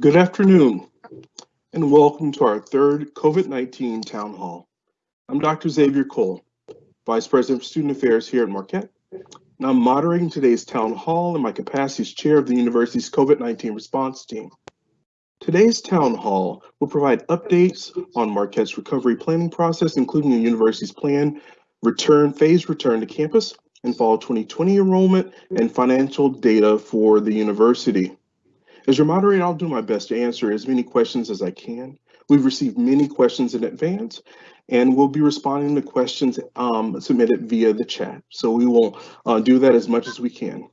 Good afternoon and welcome to our third COVID-19 Town Hall. I'm Dr. Xavier Cole, Vice President of Student Affairs here at Marquette, and I'm moderating today's Town Hall in my capacity as Chair of the university's COVID-19 response team. Today's Town Hall will provide updates on Marquette's recovery planning process, including the university's plan return, phased return to campus and fall 2020 enrollment and financial data for the university. As your moderator, I'll do my best to answer as many questions as I can. We've received many questions in advance and we'll be responding to questions um, submitted via the chat. So we will uh, do that as much as we can.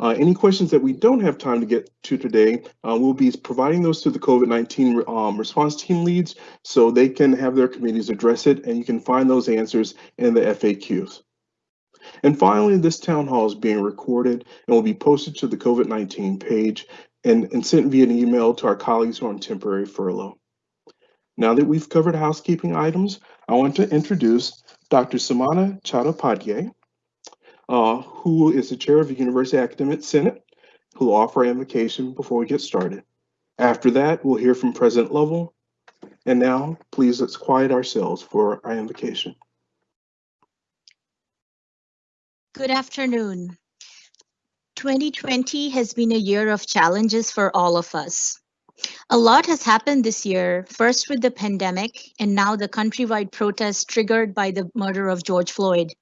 Uh, any questions that we don't have time to get to today, uh, we'll be providing those to the COVID-19 um, response team leads so they can have their committees address it and you can find those answers in the FAQs. And finally, this town hall is being recorded and will be posted to the COVID-19 page and, and sent via an email to our colleagues who are on temporary furlough. Now that we've covered housekeeping items, I want to introduce Dr. Sumana Chattopadhyay, uh, who is the chair of the University Academic Senate, who will offer invocation before we get started. After that, we'll hear from President Lovell. And now, please let's quiet ourselves for our invocation. Good afternoon. 2020 has been a year of challenges for all of us. A lot has happened this year, first with the pandemic and now the countrywide protests triggered by the murder of George Floyd.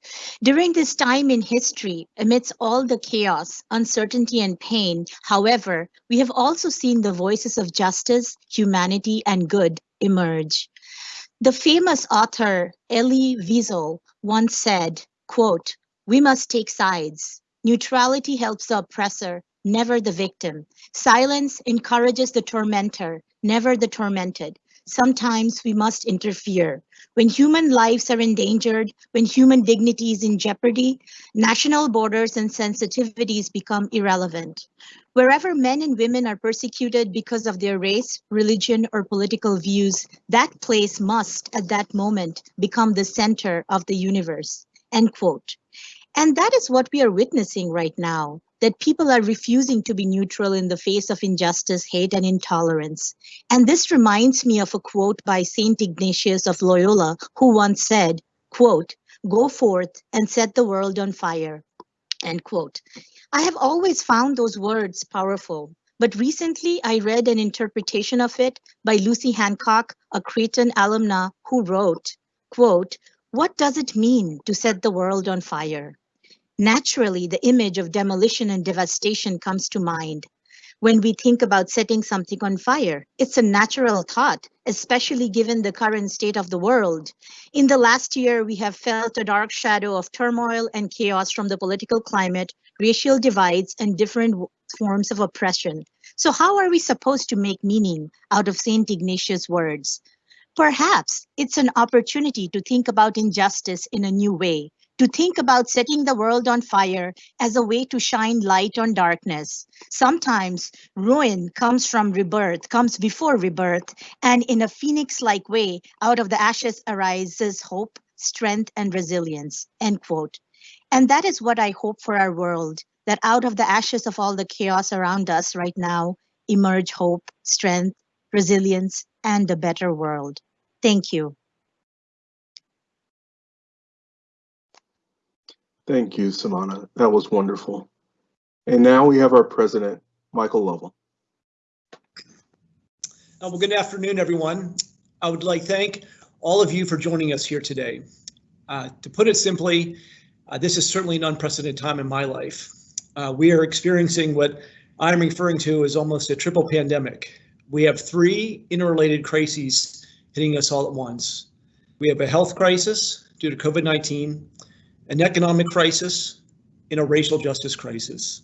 During this time in history, amidst all the chaos, uncertainty, and pain, however, we have also seen the voices of justice, humanity, and good emerge. The famous author Elie Wiesel once said, quote, we must take sides. Neutrality helps the oppressor, never the victim. Silence encourages the tormentor, never the tormented. Sometimes we must interfere. When human lives are endangered, when human dignity is in jeopardy, national borders and sensitivities become irrelevant. Wherever men and women are persecuted because of their race, religion, or political views, that place must, at that moment, become the center of the universe. End quote. And that is what we are witnessing right now, that people are refusing to be neutral in the face of injustice, hate, and intolerance. And this reminds me of a quote by St. Ignatius of Loyola, who once said, quote, go forth and set the world on fire, end quote. I have always found those words powerful, but recently I read an interpretation of it by Lucy Hancock, a Creighton alumna who wrote, quote, what does it mean to set the world on fire? Naturally, the image of demolition and devastation comes to mind. When we think about setting something on fire, it's a natural thought, especially given the current state of the world. In the last year, we have felt a dark shadow of turmoil and chaos from the political climate, racial divides, and different forms of oppression. So how are we supposed to make meaning out of St. Ignatius' words? Perhaps it's an opportunity to think about injustice in a new way, to think about setting the world on fire as a way to shine light on darkness. Sometimes ruin comes from rebirth, comes before rebirth, and in a phoenix-like way, out of the ashes arises hope, strength, and resilience, end quote. And that is what I hope for our world, that out of the ashes of all the chaos around us right now, emerge hope, strength, resilience, and a better world. Thank you. Thank you, Sumana. That was wonderful. And now we have our president, Michael Lovell. Uh, well, good afternoon, everyone. I would like to thank all of you for joining us here today. Uh, to put it simply, uh, this is certainly an unprecedented time in my life. Uh, we are experiencing what I'm referring to as almost a triple pandemic. We have three interrelated crises hitting us all at once. We have a health crisis due to COVID-19, an economic crisis, and a racial justice crisis.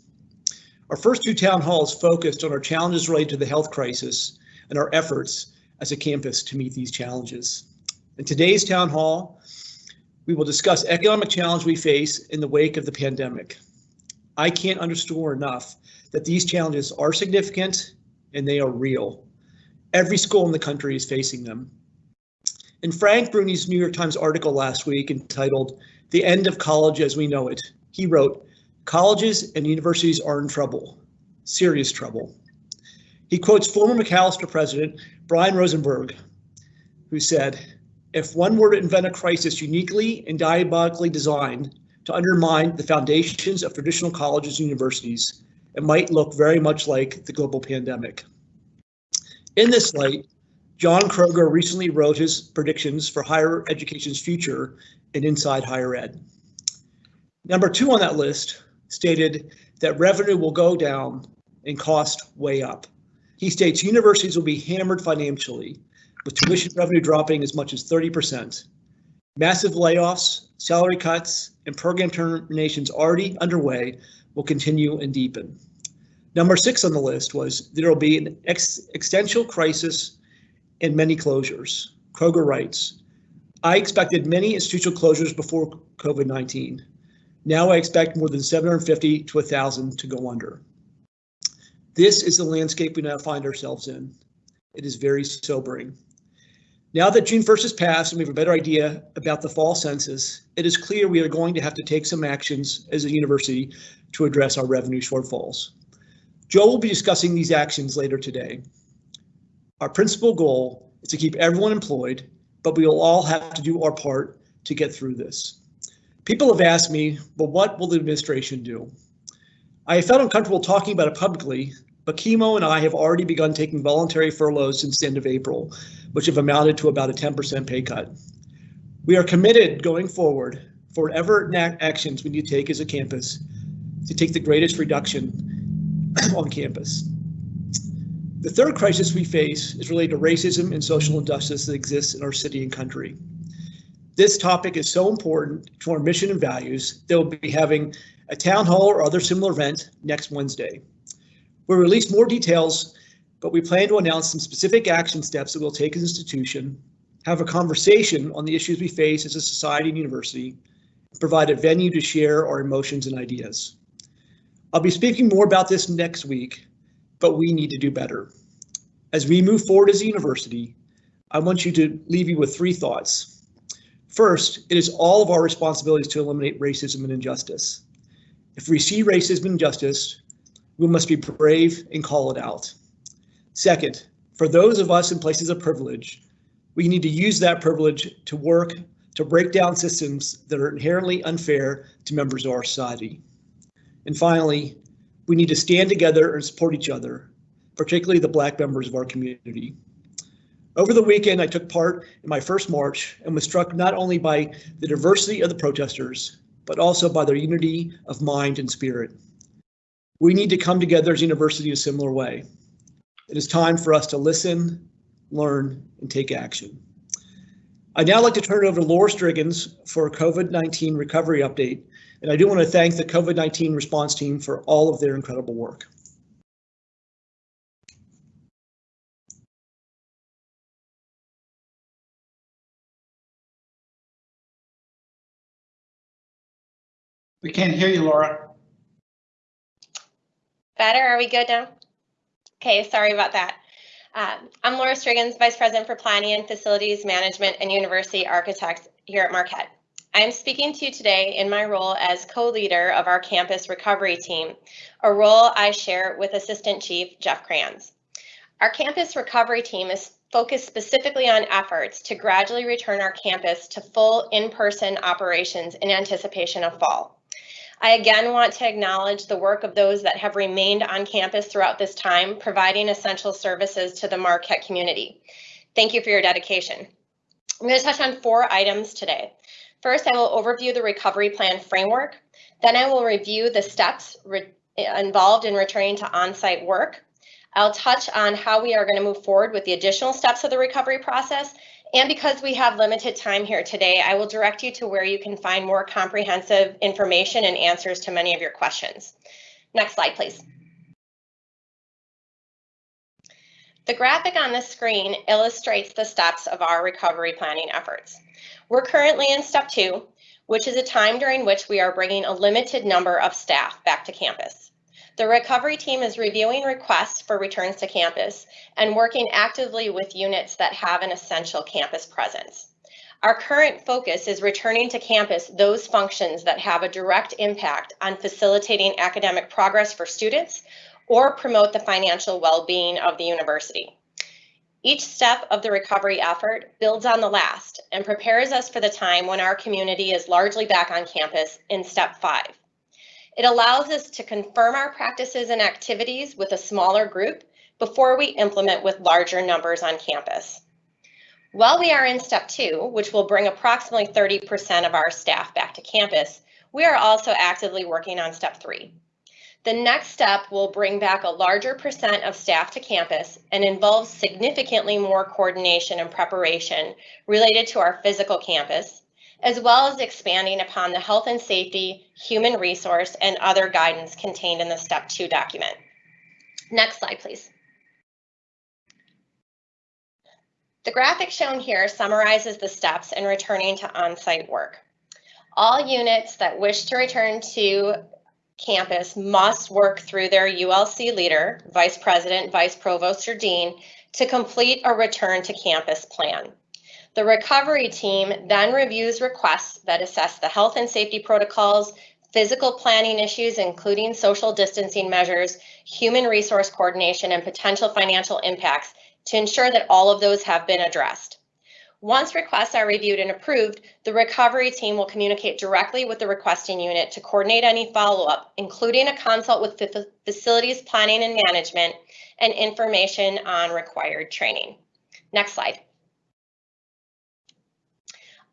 Our first two town halls focused on our challenges related to the health crisis and our efforts as a campus to meet these challenges. In today's town hall, we will discuss economic challenge we face in the wake of the pandemic. I can't underscore enough that these challenges are significant and they are real. Every school in the country is facing them. In Frank Bruni's New York Times article last week entitled the End of College as We Know It. He wrote, colleges and universities are in trouble, serious trouble. He quotes former Macalester president Brian Rosenberg, who said, if one were to invent a crisis uniquely and diabolically designed to undermine the foundations of traditional colleges and universities, it might look very much like the global pandemic. In this light, John Kroger recently wrote his predictions for higher education's future in Inside Higher Ed. Number two on that list stated that revenue will go down and cost way up. He states universities will be hammered financially, with tuition revenue dropping as much as 30%. Massive layoffs, salary cuts, and program terminations already underway will continue and deepen. Number six on the list was there will be an ex existential crisis and many closures. Kroger writes, I expected many institutional closures before COVID-19. Now I expect more than 750 to 1,000 to go under. This is the landscape we now find ourselves in. It is very sobering. Now that June 1st has passed and we have a better idea about the fall census, it is clear we are going to have to take some actions as a university to address our revenue shortfalls. Joe will be discussing these actions later today. Our principal goal is to keep everyone employed, but we will all have to do our part to get through this. People have asked me, well, what will the administration do? I have felt uncomfortable talking about it publicly, but Kimo and I have already begun taking voluntary furloughs since the end of April, which have amounted to about a 10% pay cut. We are committed going forward for whatever actions we need to take as a campus to take the greatest reduction on campus. The third crisis we face is related to racism and social injustice that exists in our city and country. This topic is so important to our mission and values that we'll be having a town hall or other similar event next Wednesday. We'll release more details, but we plan to announce some specific action steps that we'll take as an institution, have a conversation on the issues we face as a society and university, and provide a venue to share our emotions and ideas. I'll be speaking more about this next week, but we need to do better. As we move forward as a university, I want you to leave you with three thoughts. First, it is all of our responsibilities to eliminate racism and injustice. If we see racism and injustice, we must be brave and call it out. Second, for those of us in places of privilege, we need to use that privilege to work to break down systems that are inherently unfair to members of our society. And finally, we need to stand together and support each other, particularly the Black members of our community. Over the weekend, I took part in my first march and was struck not only by the diversity of the protesters, but also by their unity of mind and spirit. We need to come together as a university in a similar way. It is time for us to listen, learn, and take action. I'd now like to turn it over to Lora Strigens for a COVID-19 recovery update. And I do want to thank the COVID-19 response team for all of their incredible work. We can't hear you, Lora. Better? Are we good now? Okay, sorry about that. Uh, I'm Lora Strigens, Vice President for Planning and Facilities Management and University Architects here at Marquette. I'm speaking to you today in my role as co-leader of our campus recovery team, a role I share with Assistant Chief Jeff Kranz. Our campus recovery team is focused specifically on efforts to gradually return our campus to full in-person operations in anticipation of fall. I again want to acknowledge the work of those that have remained on campus throughout this time, providing essential services to the Marquette community. Thank you for your dedication. I'm going to touch on four items today. First, I will overview the recovery plan framework. Then I will review the steps involved in returning to on-site work. I'll touch on how we are going to move forward with the additional steps of the recovery process and because we have limited time here today, I will direct you to where you can find more comprehensive information and answers to many of your questions. Next slide, please. The graphic on the screen illustrates the steps of our recovery planning efforts. We're currently in step two, which is a time during which we are bringing a limited number of staff back to campus. The recovery team is reviewing requests for returns to campus and working actively with units that have an essential campus presence. Our current focus is returning to campus those functions that have a direct impact on facilitating academic progress for students or promote the financial well-being of the university. Each step of the recovery effort builds on the last and prepares us for the time when our community is largely back on campus in step five. It allows us to confirm our practices and activities with a smaller group before we implement with larger numbers on campus. While we are in step two, which will bring approximately 30% of our staff back to campus, we are also actively working on step three. The next step will bring back a larger percent of staff to campus and involves significantly more coordination and preparation related to our physical campus, as well as expanding upon the health and safety, human resource, and other guidance contained in the step two document. Next slide, please. The graphic shown here summarizes the steps in returning to on-site work. All units that wish to return to campus must work through their ULC leader, vice president, vice provost, or dean to complete a return to campus plan. The recovery team then reviews requests that assess the health and safety protocols, physical planning issues, including social distancing measures, human resource coordination, and potential financial impacts to ensure that all of those have been addressed. Once requests are reviewed and approved, the recovery team will communicate directly with the requesting unit to coordinate any follow-up, including a consult with facilities planning and management and information on required training. Next slide.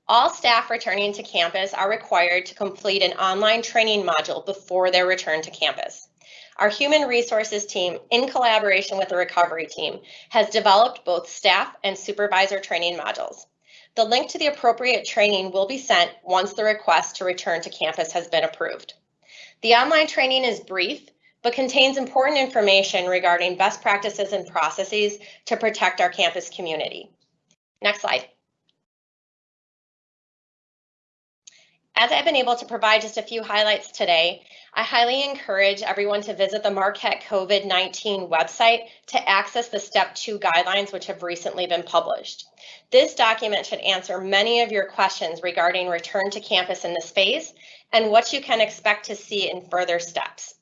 All staff returning to campus are required to complete an online training module before their return to campus. Our human resources team, in collaboration with the recovery team, has developed both staff and supervisor training modules. The link to the appropriate training will be sent once the request to return to campus has been approved. The online training is brief, but contains important information regarding best practices and processes to protect our campus community. Next slide. As I've been able to provide just a few highlights today, I highly encourage everyone to visit the Marquette COVID-19 website to access the step two guidelines which have recently been published. This document should answer many of your questions regarding return to campus in this phase and what you can expect to see in further steps.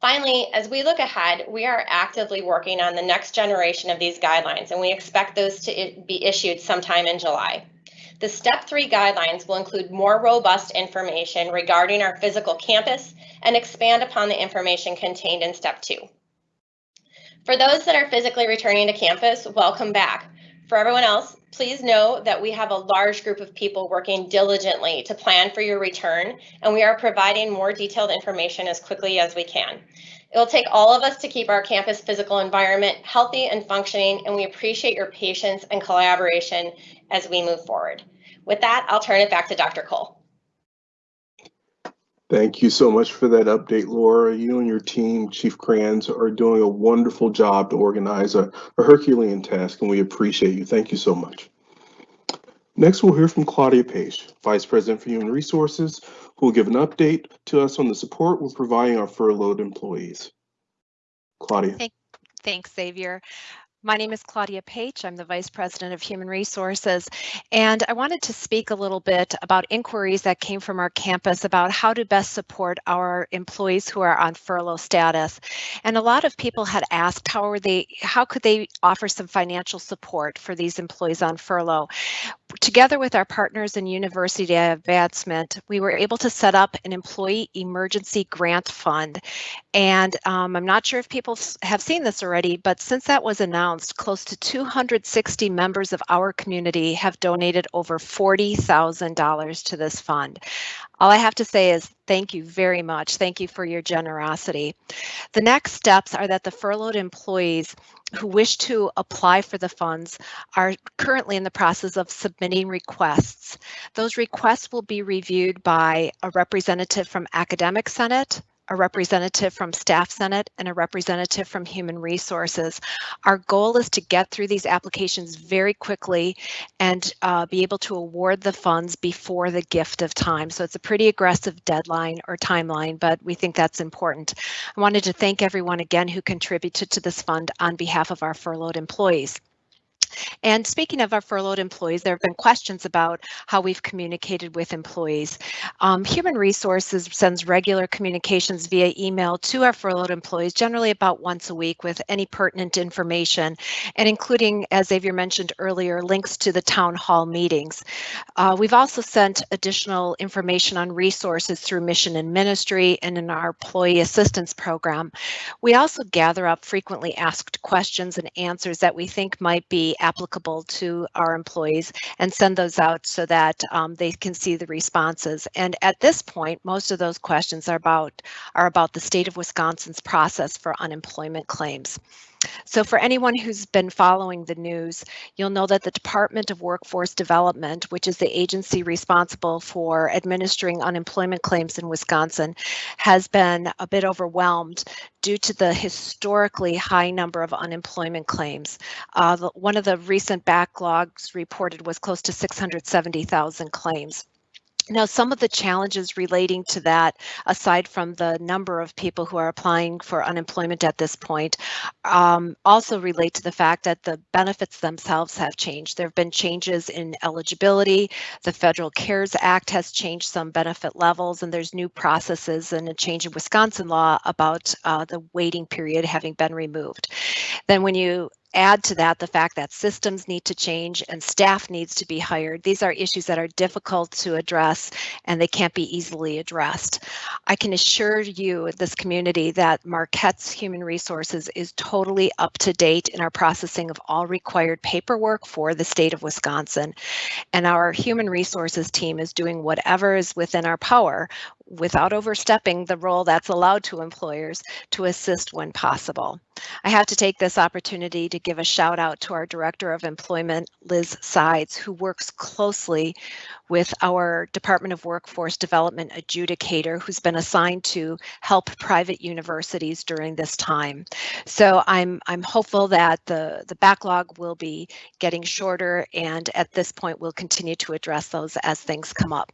Finally, as we look ahead, we are actively working on the next generation of these guidelines and we expect those to be issued sometime in July. The step three guidelines will include more robust information regarding our physical campus and expand upon the information contained in step two. For those that are physically returning to campus, welcome back. For everyone else, please know that we have a large group of people working diligently to plan for your return, and we are providing more detailed information as quickly as we can. It will take all of us to keep our campus physical environment healthy and functioning, and we appreciate your patience and collaboration as we move forward. With that, I'll turn it back to Dr. Cole. Thank you so much for that update, Lora. You and your team, Chief Kranz, are doing a wonderful job to organize a, a Herculean task, and we appreciate you. Thank you so much. Next, we'll hear from Claudia Page, Vice President for Human Resources, who will give an update to us on the support we're providing our furloughed employees. Claudia. Thanks, Xavier. My name is Claudia Page. I'm the Vice President of Human Resources, and I wanted to speak a little bit about inquiries that came from our campus about how to best support our employees who are on furlough status. And a lot of people had asked how are they, how could they offer some financial support for these employees on furlough? Together with our partners in University Advancement, we were able to set up an employee emergency grant fund. And um, I'm not sure if people have seen this already, but since that was announced, announced, close to 260 members of our community have donated over $40,000 to this fund. All I have to say is thank you very much. Thank you for your generosity. The next steps are that the furloughed employees who wish to apply for the funds are currently in the process of submitting requests. Those requests will be reviewed by a representative from Academic Senate, a representative from Staff Senate, and a representative from Human Resources. Our goal is to get through these applications very quickly and uh, be able to award the funds before the gift of time. So it's a pretty aggressive deadline or timeline, but we think that's important. I wanted to thank everyone again who contributed to this fund on behalf of our furloughed employees. And speaking of our furloughed employees, there have been questions about how we've communicated with employees. Um, Human Resources sends regular communications via email to our furloughed employees, generally about once a week with any pertinent information, and including, as Xavier mentioned earlier, links to the town hall meetings. Uh, we've also sent additional information on resources through Mission and Ministry and in our Employee Assistance Program. We also gather up frequently asked questions and answers that we think might be applicable to our employees and send those out so that um, they can see the responses. And at this point, most of those questions are about are about the state of Wisconsin's process for unemployment claims. So for anyone who's been following the news, you'll know that the Department of Workforce Development, which is the agency responsible for administering unemployment claims in Wisconsin, has been a bit overwhelmed due to the historically high number of unemployment claims. Uh, the, one of the recent backlogs reported was close to 670,000 claims. Now, some of the challenges relating to that, aside from the number of people who are applying for unemployment at this point, um, also relate to the fact that the benefits themselves have changed. There have been changes in eligibility. The Federal CARES Act has changed some benefit levels, and there's new processes and a change in Wisconsin law about uh, the waiting period having been removed. Then when you add to that the fact that systems need to change and staff needs to be hired. These are issues that are difficult to address and they can't be easily addressed. I can assure you, this community, that Marquette's Human Resources is totally up to date in our processing of all required paperwork for the state of Wisconsin. And our Human Resources team is doing whatever is within our power without overstepping the role that's allowed to employers to assist when possible. I have to take this opportunity to give a shout out to our Director of Employment, Liz Sides, who works closely with our Department of Workforce Development adjudicator, who's been assigned to help private universities during this time. So I'm, I'm hopeful that the, the backlog will be getting shorter and at this point we'll continue to address those as things come up.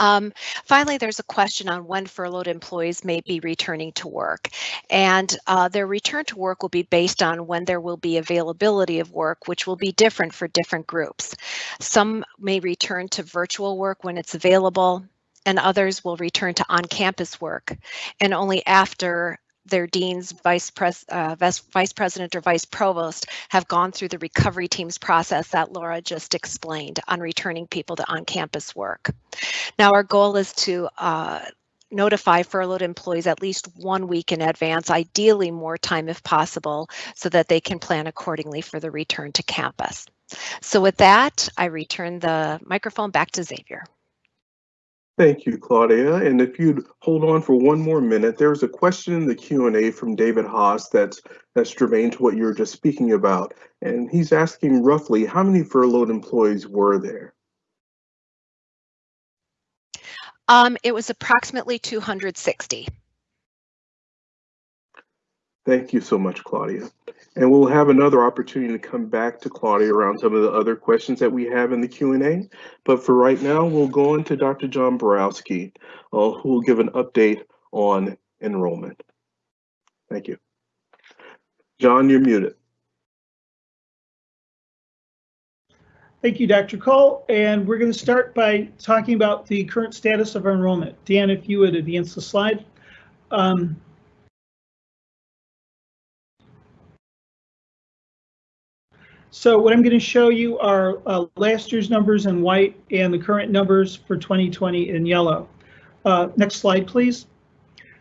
Um, finally, there's a question on when furloughed employees may be returning to work. And uh, their return to work will be based on when there will be availability of work, which will be different for different groups. Some may return to virtual work when it's available, and others will return to on-campus work. And only after their deans, vice, pres, uh, vice, president or vice provost have gone through the recovery teams process that Lora just explained on returning people to on-campus work. Now our goal is to uh, notify furloughed employees at least one week in advance, ideally more time if possible, so that they can plan accordingly for the return to campus. So with that, I return the microphone back to Xavier. Thank you, Claudia. And if you'd hold on for one more minute, there's a question in the Q&A from David Haas that's that's germane to what you were just speaking about. And he's asking roughly how many furloughed employees were there? Um, it was approximately 260. Thank you so much, Claudia. And we'll have another opportunity to come back to Claudia around some of the other questions that we have in the Q&A. But for right now, we'll go on to Dr. John Baworowsky, uh, who will give an update on enrollment. Thank you. John, you're muted. Thank you, Dr. Cole. And we're going to start by talking about the current status of our enrollment. Dan, if you would advance the slide. Um, so what I'm going to show you are uh, last year's numbers in white and the current numbers for 2020 in yellow. Uh, next slide, please.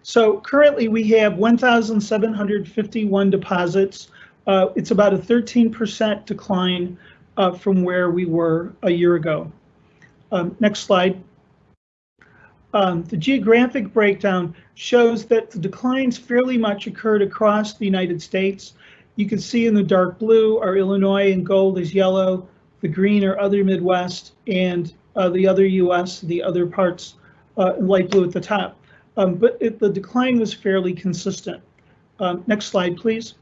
So currently we have 1,751 deposits. Uh, it's about a 13% decline uh, from where we were a year ago. Um, next slide. Um, the geographic breakdown shows that the declines fairly much occurred across the United States. You can see in the dark blue are Illinois and gold is yellow, the green are other Midwest, and uh, the other US, the other parts uh, light blue at the top. Um, but it, the decline was fairly consistent. Um, next slide, please.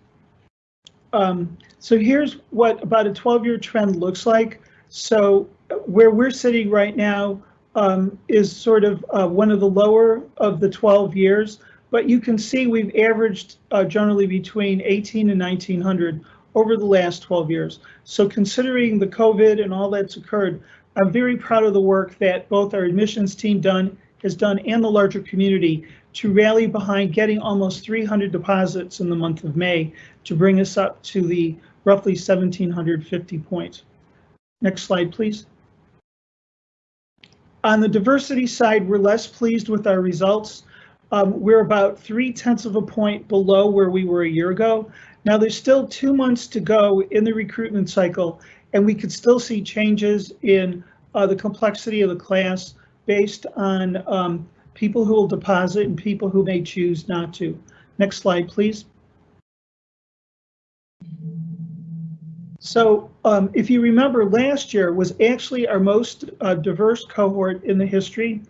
Um, so here's what about a 12-year trend looks like. So where we're sitting right now um, is sort of uh, one of the lower of the 12 years, but you can see we've averaged uh, generally between 18 and 1900 over the last 12 years. So considering the COVID and all that's occurred, I'm very proud of the work that both our admissions team done has done and the larger community to rally behind getting almost 300 deposits in the month of May to bring us up to the roughly 1750 points. Next slide, please. On the diversity side, we're less pleased with our results. Um, we're about three tenths of a point below where we were a year ago. Now there's still two months to go in the recruitment cycle, and we could still see changes in uh, the complexity of the class based on um, people who will deposit and people who may choose not to. Next slide, please. So um, if you remember, last year was actually our most uh, diverse cohort in the history,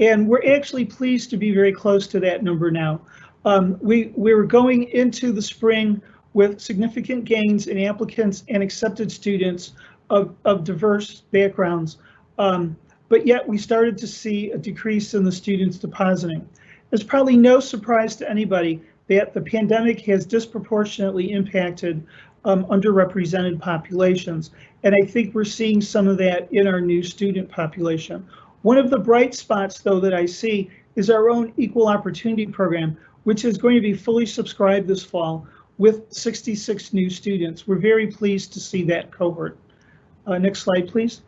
and we're actually pleased to be very close to that number now. Um, we, we were going into the spring with significant gains in applicants and accepted students of, of diverse backgrounds. Um, but yet we started to see a decrease in the students depositing. It's probably no surprise to anybody that the pandemic has disproportionately impacted um, underrepresented populations. And I think we're seeing some of that in our new student population. One of the bright spots, though, that I see is our own equal opportunity program, which is going to be fully subscribed this fall with 66 new students. We're very pleased to see that cohort. Uh, next slide, please.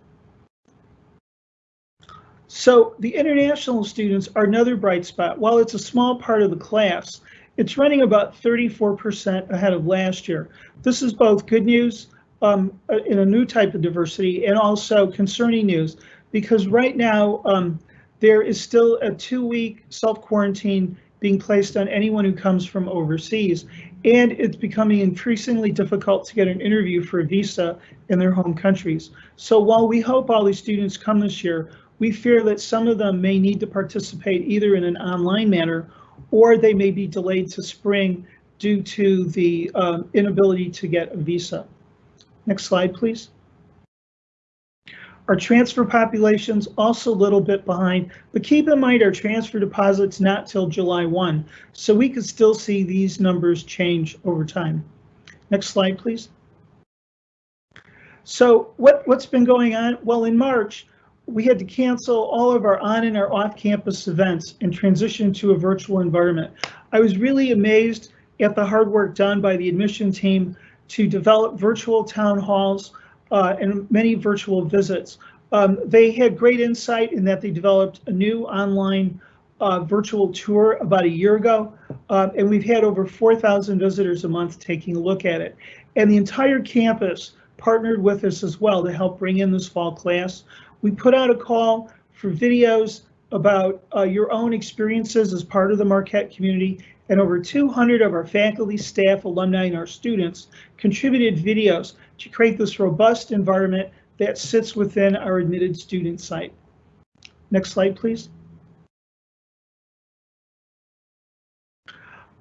So the international students are another bright spot. While it's a small part of the class, it's running about 34% ahead of last year. This is both good news um, in a new type of diversity and also concerning news because right now um, there is still a two week self quarantine being placed on anyone who comes from overseas. And it's becoming increasingly difficult to get an interview for a visa in their home countries. So while we hope all these students come this year, we fear that some of them may need to participate either in an online manner or they may be delayed to spring due to the um, inability to get a visa. Next slide, please. Our transfer population's also a little bit behind, but keep in mind our transfer deposits not till July 1, so we could still see these numbers change over time. Next slide, please. So what, what's been going on? Well, in March, we had to cancel all of our on and our off campus events and transition to a virtual environment. I was really amazed at the hard work done by the admission team to develop virtual town halls uh, and many virtual visits. Um, they had great insight in that they developed a new online uh, virtual tour about a year ago, uh, and we've had over 4,000 visitors a month taking a look at it. And the entire campus partnered with us as well to help bring in this fall class. We put out a call for videos about uh, your own experiences as part of the Marquette community, and over 200 of our faculty, staff, alumni, and our students contributed videos to create this robust environment that sits within our admitted student site. Next slide, please.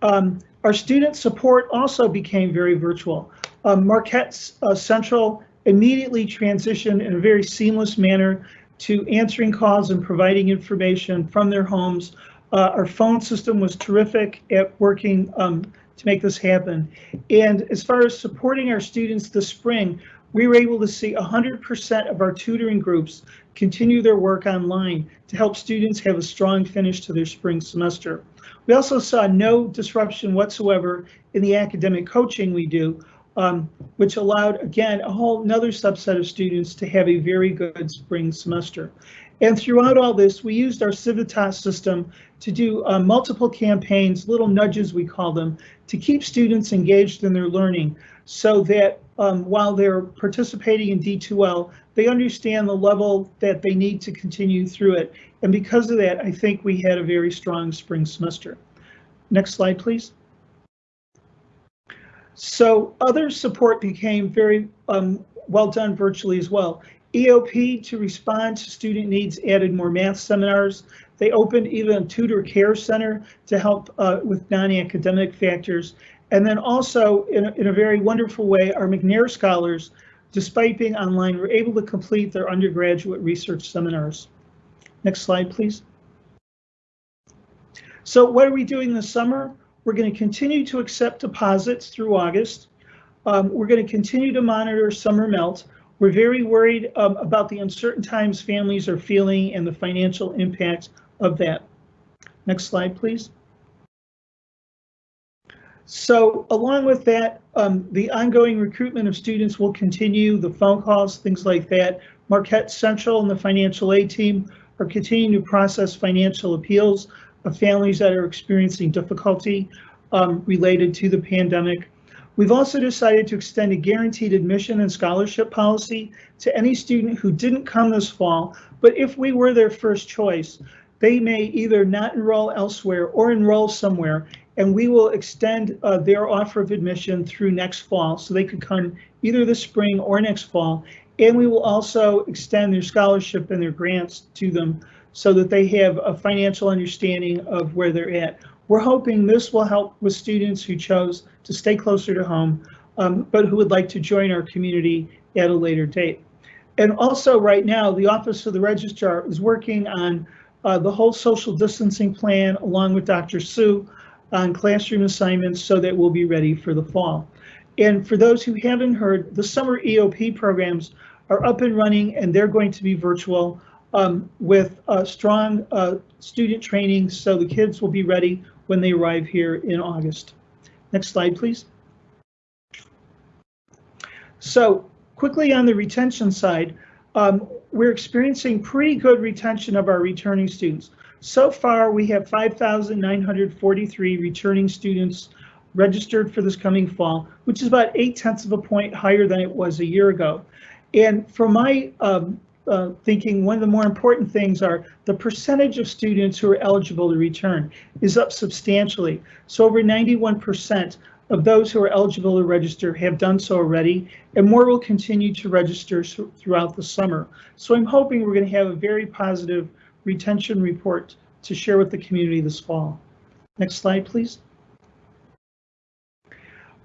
Um, our student support also became very virtual. Um, Marquette uh, Central immediately transitioned in a very seamless manner to answering calls and providing information from their homes. Uh, our phone system was terrific at working um, to make this happen. And as far as supporting our students this spring, we were able to see 100% of our tutoring groups continue their work online to help students have a strong finish to their spring semester. We also saw no disruption whatsoever in the academic coaching we do, um, which allowed, again, a whole another subset of students to have a very good spring semester. And throughout all this, we used our Civitas system to do uh, multiple campaigns, little nudges we call them, to keep students engaged in their learning so that um, while they're participating in D2L, they understand the level that they need to continue through it. And because of that, I think we had a very strong spring semester. Next slide, please. So other support became very um, well done virtually as well. EOP to respond to student needs added more math seminars. They opened even a tutor care center to help uh, with non-academic factors. And then also in a, in a very wonderful way, our McNair scholars, despite being online, were able to complete their undergraduate research seminars. Next slide, please. So what are we doing this summer? We're going to continue to accept deposits through August. Um, we're going to continue to monitor summer melt. We're very worried um, about the uncertain times families are feeling and the financial impacts of that. Next slide, please. So along with that, um, the ongoing recruitment of students will continue, the phone calls, things like that. Marquette Central and the financial aid team are continuing to process financial appeals of families that are experiencing difficulty um, related to the pandemic. We've also decided to extend a guaranteed admission and scholarship policy to any student who didn't come this fall, but if we were their first choice, they may either not enroll elsewhere or enroll somewhere, and we will extend uh, their offer of admission through next fall, so they could come either this spring or next fall. And we will also extend their scholarship and their grants to them so that they have a financial understanding of where they're at. We're hoping this will help with students who chose to stay closer to home, um, but who would like to join our community at a later date. And also right now, the Office of the Registrar is working on uh, the whole social distancing plan along with Dr. Sue on classroom assignments so that we'll be ready for the fall. And for those who haven't heard, the summer EOP programs are up and running and they're going to be virtual um, with uh, strong uh, student training so the kids will be ready when they arrive here in August. Next slide, please. So quickly on the retention side, um, we're experiencing pretty good retention of our returning students. So far, we have 5,943 returning students registered for this coming fall, which is about eight tenths of a point higher than it was a year ago. And from my um, uh, thinking, one of the more important things are the percentage of students who are eligible to return is up substantially. So over 91% of those who are eligible to register have done so already, and more will continue to register throughout the summer. So I'm hoping we're going to have a very positive retention report to share with the community this fall. Next slide, please.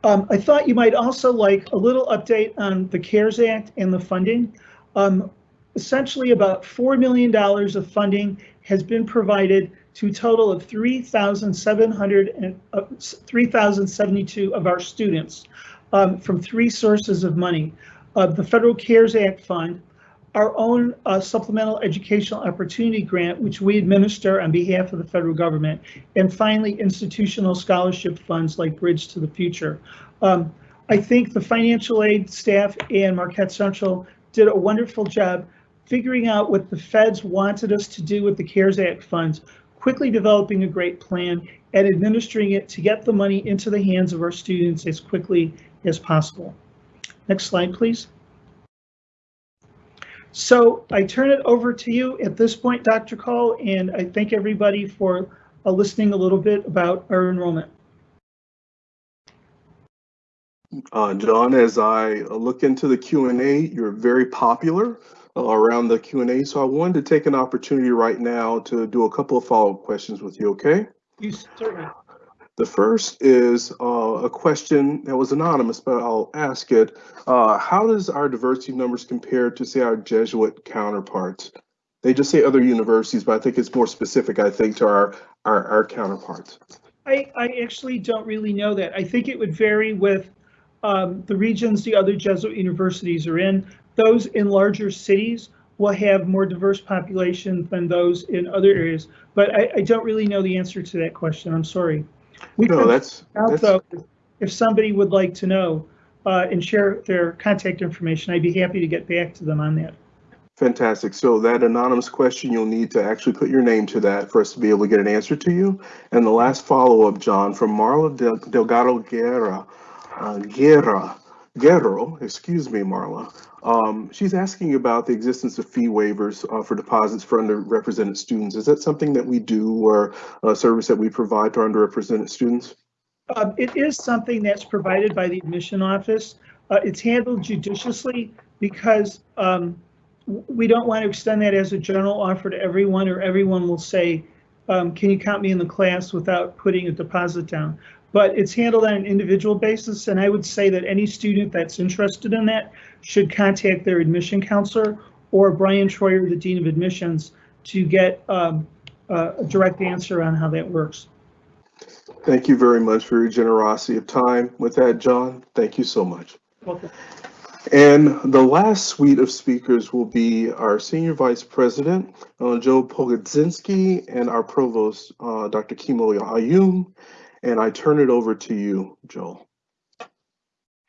Um, I thought you might also like a little update on the CARES Act and the funding. Um, essentially about $4 million of funding has been provided to a total of 3,700 uh, 3,072 of our students um, from three sources of money. Uh, the Federal CARES Act Fund, our own uh, Supplemental Educational Opportunity Grant, which we administer on behalf of the federal government, and finally institutional scholarship funds like Bridge to the Future. Um, I think the financial aid staff and Marquette Central did a wonderful job figuring out what the feds wanted us to do with the CARES Act funds, quickly developing a great plan and administering it to get the money into the hands of our students as quickly as possible. Next slide, please. So I turn it over to you at this point, Dr. Call, and I thank everybody for uh, listening a little bit about our enrollment. Uh, John, as I look into the Q&A, you're very popular around the Q&A. So I wanted to take an opportunity right now to do a couple of follow-up questions with you, okay? You certainly. The first is uh, a question that was anonymous, but I'll ask it. Uh, how does our diversity numbers compare to, say, our Jesuit counterparts? They just say other universities, but I think it's more specific, I think, to our, our, our counterparts. I, I actually don't really know that. I think it would vary with um, the regions the other Jesuit universities are in. Those in larger cities will have more diverse populations than those in other areas, but I, I don't really know the answer to that question. I'm sorry. We no, that's, that's... Though, if somebody would like to know uh, and share their contact information, I'd be happy to get back to them on that. Fantastic. So that anonymous question, you'll need to actually put your name to that for us to be able to get an answer to you. And the last follow-up, John, from Marla Delgado Guerra, uh, Guerra, excuse me, Marla. Um, she's asking about the existence of fee waivers uh, for deposits for underrepresented students. Is that something that we do or a service that we provide to underrepresented students? Uh, it is something that's provided by the admission office. Uh, it's handled judiciously because um, we don't want to extend that as a general offer to everyone or everyone will say, um, can you count me in the class without putting a deposit down? But it's handled on an individual basis. And I would say that any student that's interested in that should contact their admission counselor or Brian Troyer, the Dean of Admissions, to get um, a direct answer on how that works. Thank you very much for your generosity of time. With that, John, thank you so much. Welcome. And the last suite of speakers will be our Senior Vice President, uh, Joe Pogodzinski, and our Provost, uh, Dr. Kimo Ayum. And I turn it over to you, Joel.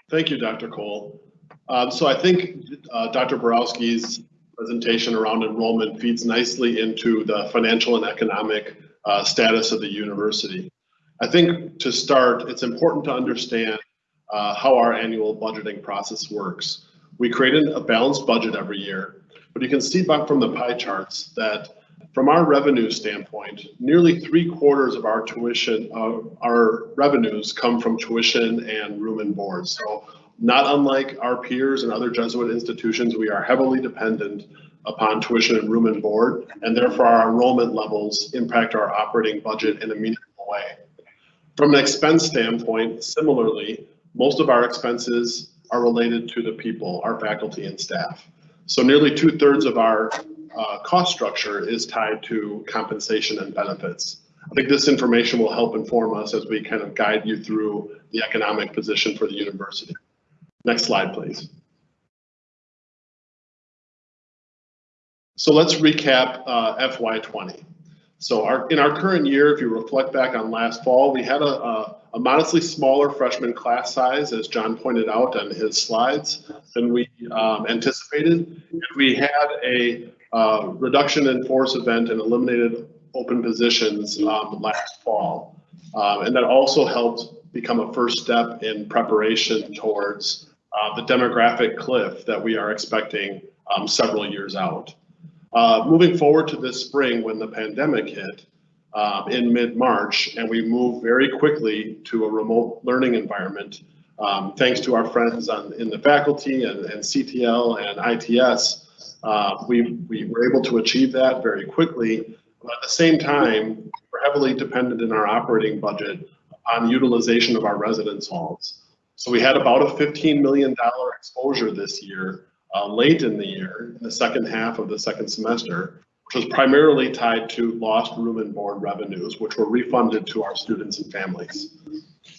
Thank you, Dr. Cole. Um, so I think uh, Dr. Baworowsky's presentation around enrollment feeds nicely into the financial and economic uh, status of the university. I think to start, it's important to understand uh, how our annual budgeting process works. We create a balanced budget every year, but you can see back from the pie charts that from our revenue standpoint, nearly three quarters of our tuition, uh, our revenues come from tuition and room and board. So not unlike our peers and other Jesuit institutions, we are heavily dependent upon tuition and room and board, and therefore our enrollment levels impact our operating budget in a meaningful way. From an expense standpoint, similarly, most of our expenses are related to the people, our faculty and staff. So nearly two thirds of our uh, cost structure is tied to compensation and benefits. I think this information will help inform us as we kind of guide you through the economic position for the university. Next slide, please. So let's recap uh, FY20. So our, in our current year, if you reflect back on last fall, we had a, a, a, modestly smaller freshman class size, as John pointed out on his slides, than we um, anticipated. We had a uh, reduction in force event and eliminated open positions um, last fall. Um, and that also helped become a first step in preparation towards uh, the demographic cliff that we are expecting um, several years out. Uh, moving forward to this spring when the pandemic hit um, in mid-March and we moved very quickly to a remote learning environment, um, thanks to our friends on, in the faculty and, and CTL and ITS, uh, we, we were able to achieve that very quickly. But at the same time, we're heavily dependent in our operating budget on utilization of our residence halls. So we had about a $15 million exposure this year uh, late in the year, in the second half of the second semester, which was primarily tied to lost room and board revenues, which were refunded to our students and families.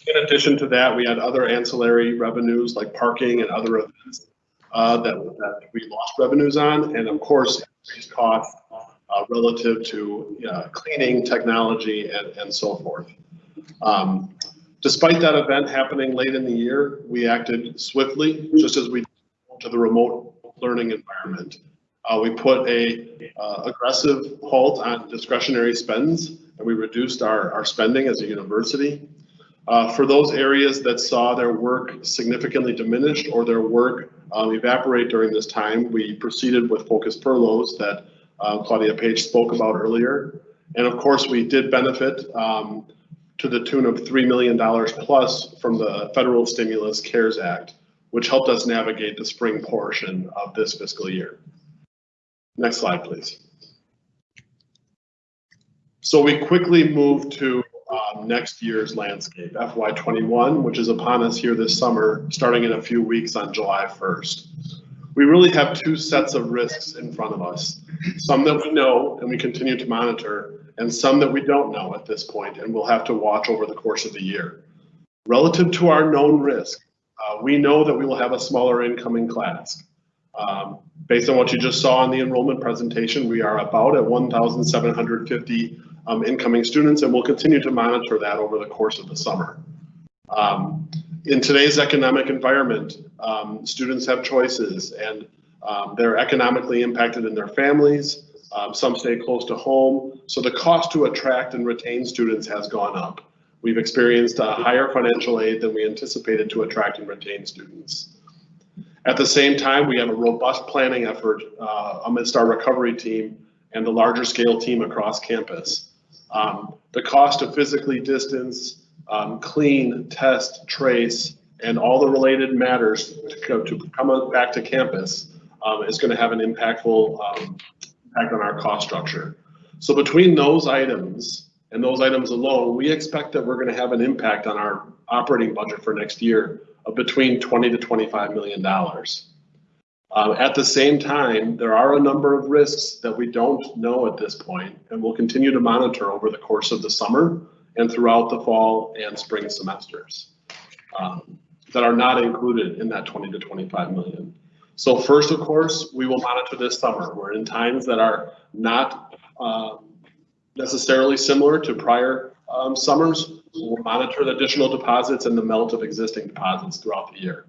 In addition to that, we had other ancillary revenues like parking and other events that, that we lost revenues on, and of course, increased costs uh, relative to uh, cleaning, technology, and, and so forth. Um, despite that event happening late in the year, we acted swiftly, just as we to the remote learning environment. Uh, we put a uh, aggressive halt on discretionary spends and we reduced our, our spending as a university. Uh, for those areas that saw their work significantly diminished or their work um, evaporate during this time, we proceeded with focused furloughs that uh, Claudia Page spoke about earlier. And of course, we did benefit um, to the tune of $3 million plus from the federal stimulus CARES Act which helped us navigate the spring portion of this fiscal year. Next slide, please. So we quickly moved to uh, next year's landscape, FY21, which is upon us here this summer, starting in a few weeks on July 1st. We really have two sets of risks in front of us, some that we know and we continue to monitor, and some that we don't know at this point and we'll have to watch over the course of the year. Relative to our known risk, uh, we know that we will have a smaller incoming class. Um, based on what you just saw in the enrollment presentation, we are about at 1,750 um, incoming students, and we'll continue to monitor that over the course of the summer. Um, in today's economic environment, um, students have choices, and um, they're economically impacted in their families. Um, some stay close to home, so the cost to attract and retain students has gone up. We've experienced a higher financial aid than we anticipated to attract and retain students. At the same time, we have a robust planning effort uh, amidst our recovery team and the larger scale team across campus. Um, the cost of physically distance, um, clean, test, trace, and all the related matters to, to come back to campus um, is going to have an impactful um, impact on our cost structure. So between those items, and those items alone, we expect that we're going to have an impact on our operating budget for next year of between 20 to 25 million dollars. Uh, at the same time, there are a number of risks that we don't know at this point, and we'll continue to monitor over the course of the summer and throughout the fall and spring semesters um, that are not included in that 20 to 25 million. So first, of course, we will monitor this summer. We're in times that are not um, necessarily similar to prior um, summers. We'll monitor the additional deposits and the melt of existing deposits throughout the year.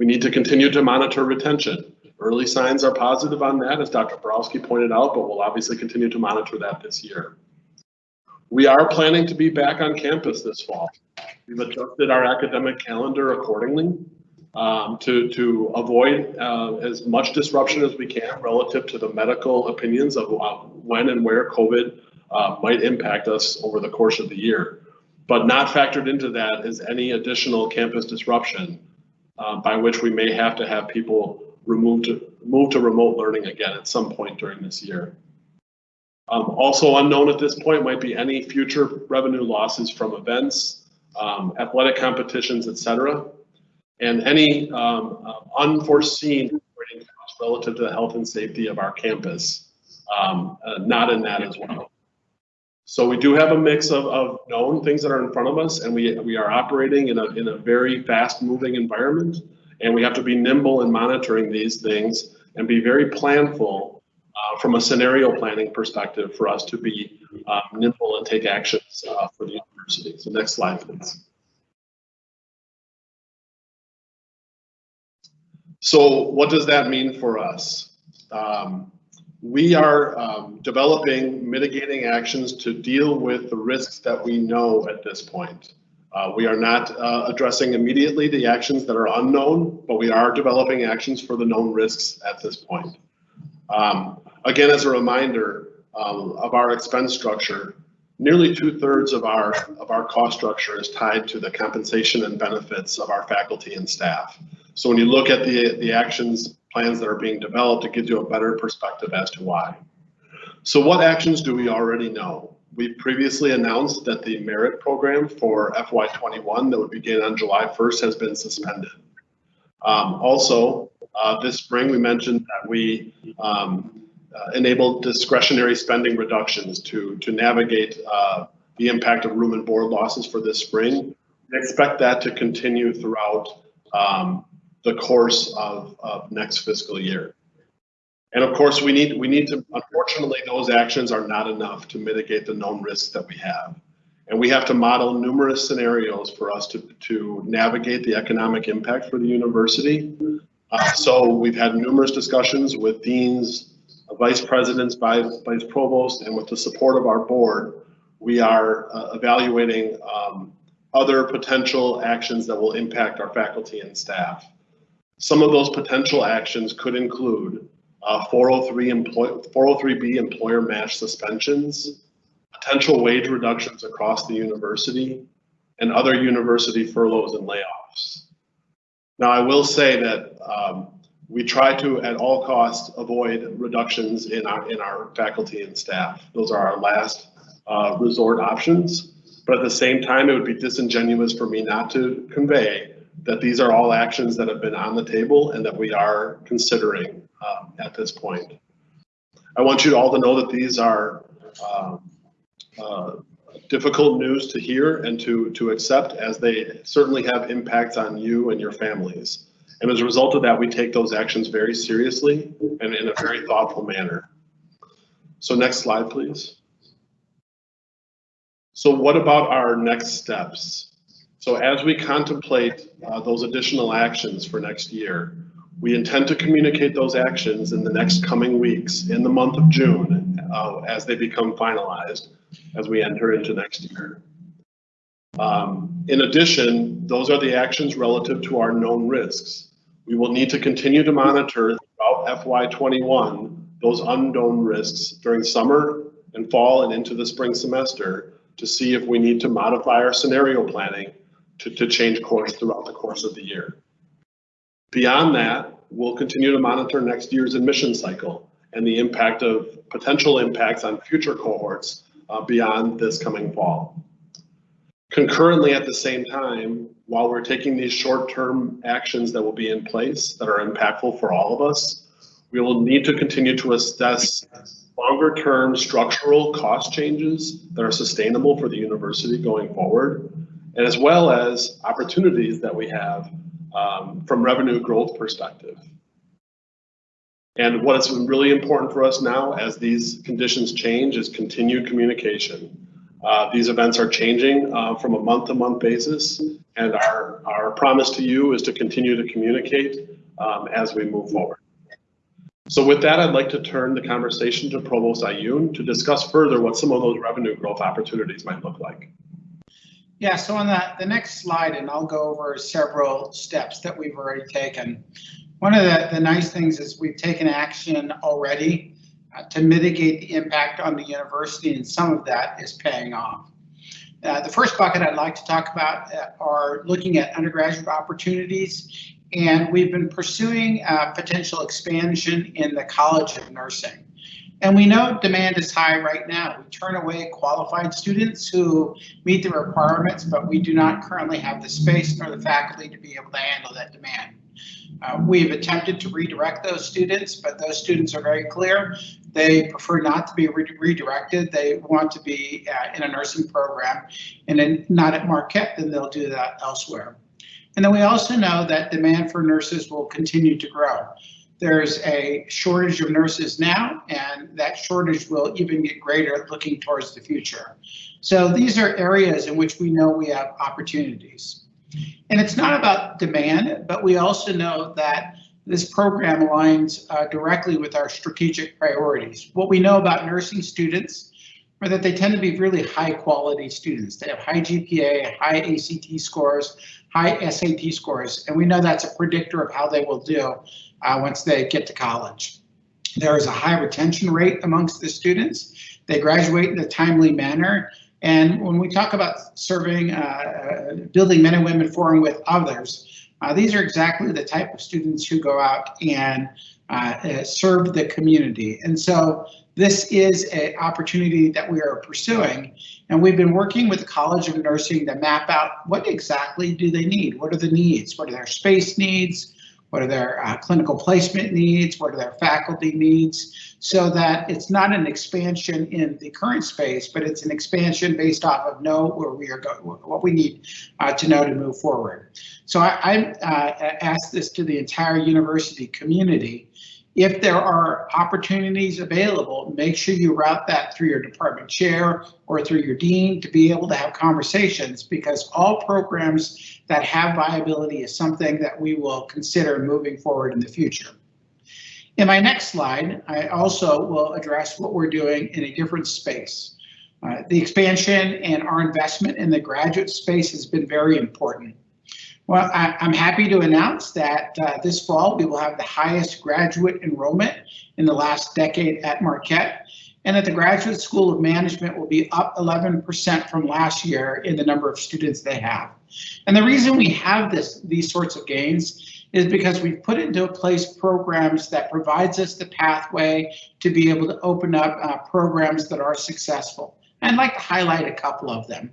We need to continue to monitor retention. Early signs are positive on that, as Dr. Baworowsky pointed out, but we'll obviously continue to monitor that this year. We are planning to be back on campus this fall. We've adjusted our academic calendar accordingly um, to, to avoid uh, as much disruption as we can relative to the medical opinions of uh, when and where COVID uh, might impact us over the course of the year. But not factored into that is any additional campus disruption uh, by which we may have to have people removed to, move to remote learning again at some point during this year. Um, also unknown at this point might be any future revenue losses from events, um, athletic competitions, et cetera and any um, uh, unforeseen relative to the health and safety of our campus, um, uh, not in that as well. So we do have a mix of, of known things that are in front of us, and we, we are operating in a, in a very fast moving environment, and we have to be nimble in monitoring these things and be very planful uh, from a scenario planning perspective for us to be um, nimble and take actions uh, for the university. So next slide, please. So what does that mean for us? Um, we are um, developing mitigating actions to deal with the risks that we know at this point. Uh, we are not uh, addressing immediately the actions that are unknown, but we are developing actions for the known risks at this point. Um, again, as a reminder um, of our expense structure, nearly two thirds of our of our cost structure is tied to the compensation and benefits of our faculty and staff. So when you look at the, the actions plans that are being developed, it gives you a better perspective as to why. So what actions do we already know? We previously announced that the merit program for FY21 that would begin on July 1st has been suspended. Um, also, uh, this spring we mentioned that we um, uh, enabled discretionary spending reductions to, to navigate uh, the impact of room and board losses for this spring. We expect that to continue throughout um, the course of, of next fiscal year. And of course, we need we need to, unfortunately, those actions are not enough to mitigate the known risks that we have. And we have to model numerous scenarios for us to, to navigate the economic impact for the university. Uh, so we've had numerous discussions with deans, vice presidents, vice, vice provost, and with the support of our board, we are uh, evaluating um, other potential actions that will impact our faculty and staff. Some of those potential actions could include uh, 403 employ 403B employer match suspensions, potential wage reductions across the university, and other university furloughs and layoffs. Now, I will say that um, we try to, at all costs, avoid reductions in our in our faculty and staff. Those are our last uh, resort options. But at the same time, it would be disingenuous for me not to convey that these are all actions that have been on the table and that we are considering um, at this point. I want you all to know that these are um, uh, difficult news to hear and to, to accept as they certainly have impacts on you and your families. And as a result of that, we take those actions very seriously and in a very thoughtful manner. So next slide, please. So what about our next steps? So as we contemplate uh, those additional actions for next year, we intend to communicate those actions in the next coming weeks in the month of June uh, as they become finalized as we enter into next year. Um, in addition, those are the actions relative to our known risks. We will need to continue to monitor throughout FY21 those unknown risks during summer and fall and into the spring semester to see if we need to modify our scenario planning to, to change course throughout the course of the year. Beyond that, we'll continue to monitor next year's admission cycle and the impact of potential impacts on future cohorts uh, beyond this coming fall. Concurrently at the same time, while we're taking these short-term actions that will be in place that are impactful for all of us, we will need to continue to assess longer term structural cost changes that are sustainable for the university going forward, and as well as opportunities that we have um, from revenue growth perspective. And what is really important for us now as these conditions change is continued communication. Uh, these events are changing uh, from a month to month basis and our, our promise to you is to continue to communicate um, as we move forward. So with that, I'd like to turn the conversation to Provost Ayun to discuss further what some of those revenue growth opportunities might look like. Yeah, so on the, the next slide, and I'll go over several steps that we've already taken. One of the, the nice things is we've taken action already uh, to mitigate the impact on the university, and some of that is paying off. Uh, the first bucket I'd like to talk about uh, are looking at undergraduate opportunities and we've been pursuing uh, potential expansion in the College of Nursing. And we know demand is high right now. We turn away qualified students who meet the requirements, but we do not currently have the space nor the faculty to be able to handle that demand. Uh, we've attempted to redirect those students, but those students are very clear. They prefer not to be re redirected. They want to be uh, in a nursing program and then not at Marquette, then they'll do that elsewhere. And then we also know that demand for nurses will continue to grow. There's a shortage of nurses now, and that shortage will even get greater looking towards the future. So these are areas in which we know we have opportunities. And it's not about demand, but we also know that this program aligns uh, directly with our strategic priorities. What we know about nursing students are that they tend to be really high quality students. They have high GPA, high ACT scores, high SAT scores, and we know that's a predictor of how they will do uh, once they get to college. There is a high retention rate amongst the students. They graduate in a timely manner. And when we talk about serving, uh, building men and women forum with others, uh, these are exactly the type of students who go out and uh, uh, serve the community. And so this is an opportunity that we are pursuing, and we've been working with the College of Nursing to map out what exactly do they need? What are the needs? What are their space needs? What are their uh, clinical placement needs? What are their faculty needs? So that it's not an expansion in the current space, but it's an expansion based off of know where we are going, what we need uh, to know to move forward. So I, I uh, asked this to the entire university community if there are opportunities available, make sure you route that through your department chair or through your dean to be able to have conversations because all programs that have viability is something that we will consider moving forward in the future. In my next slide, I also will address what we're doing in a different space. Uh, the expansion and our investment in the graduate space has been very important. Well, I, am happy to announce that uh, this fall we will have the highest graduate enrollment in the last decade at Marquette, and that the Graduate School of Management will be up 11% from last year in the number of students they have. And the reason we have this these sorts of gains is because we've put into place programs that provides us the pathway to be able to open up uh, programs that are successful. I'd like to highlight a couple of them.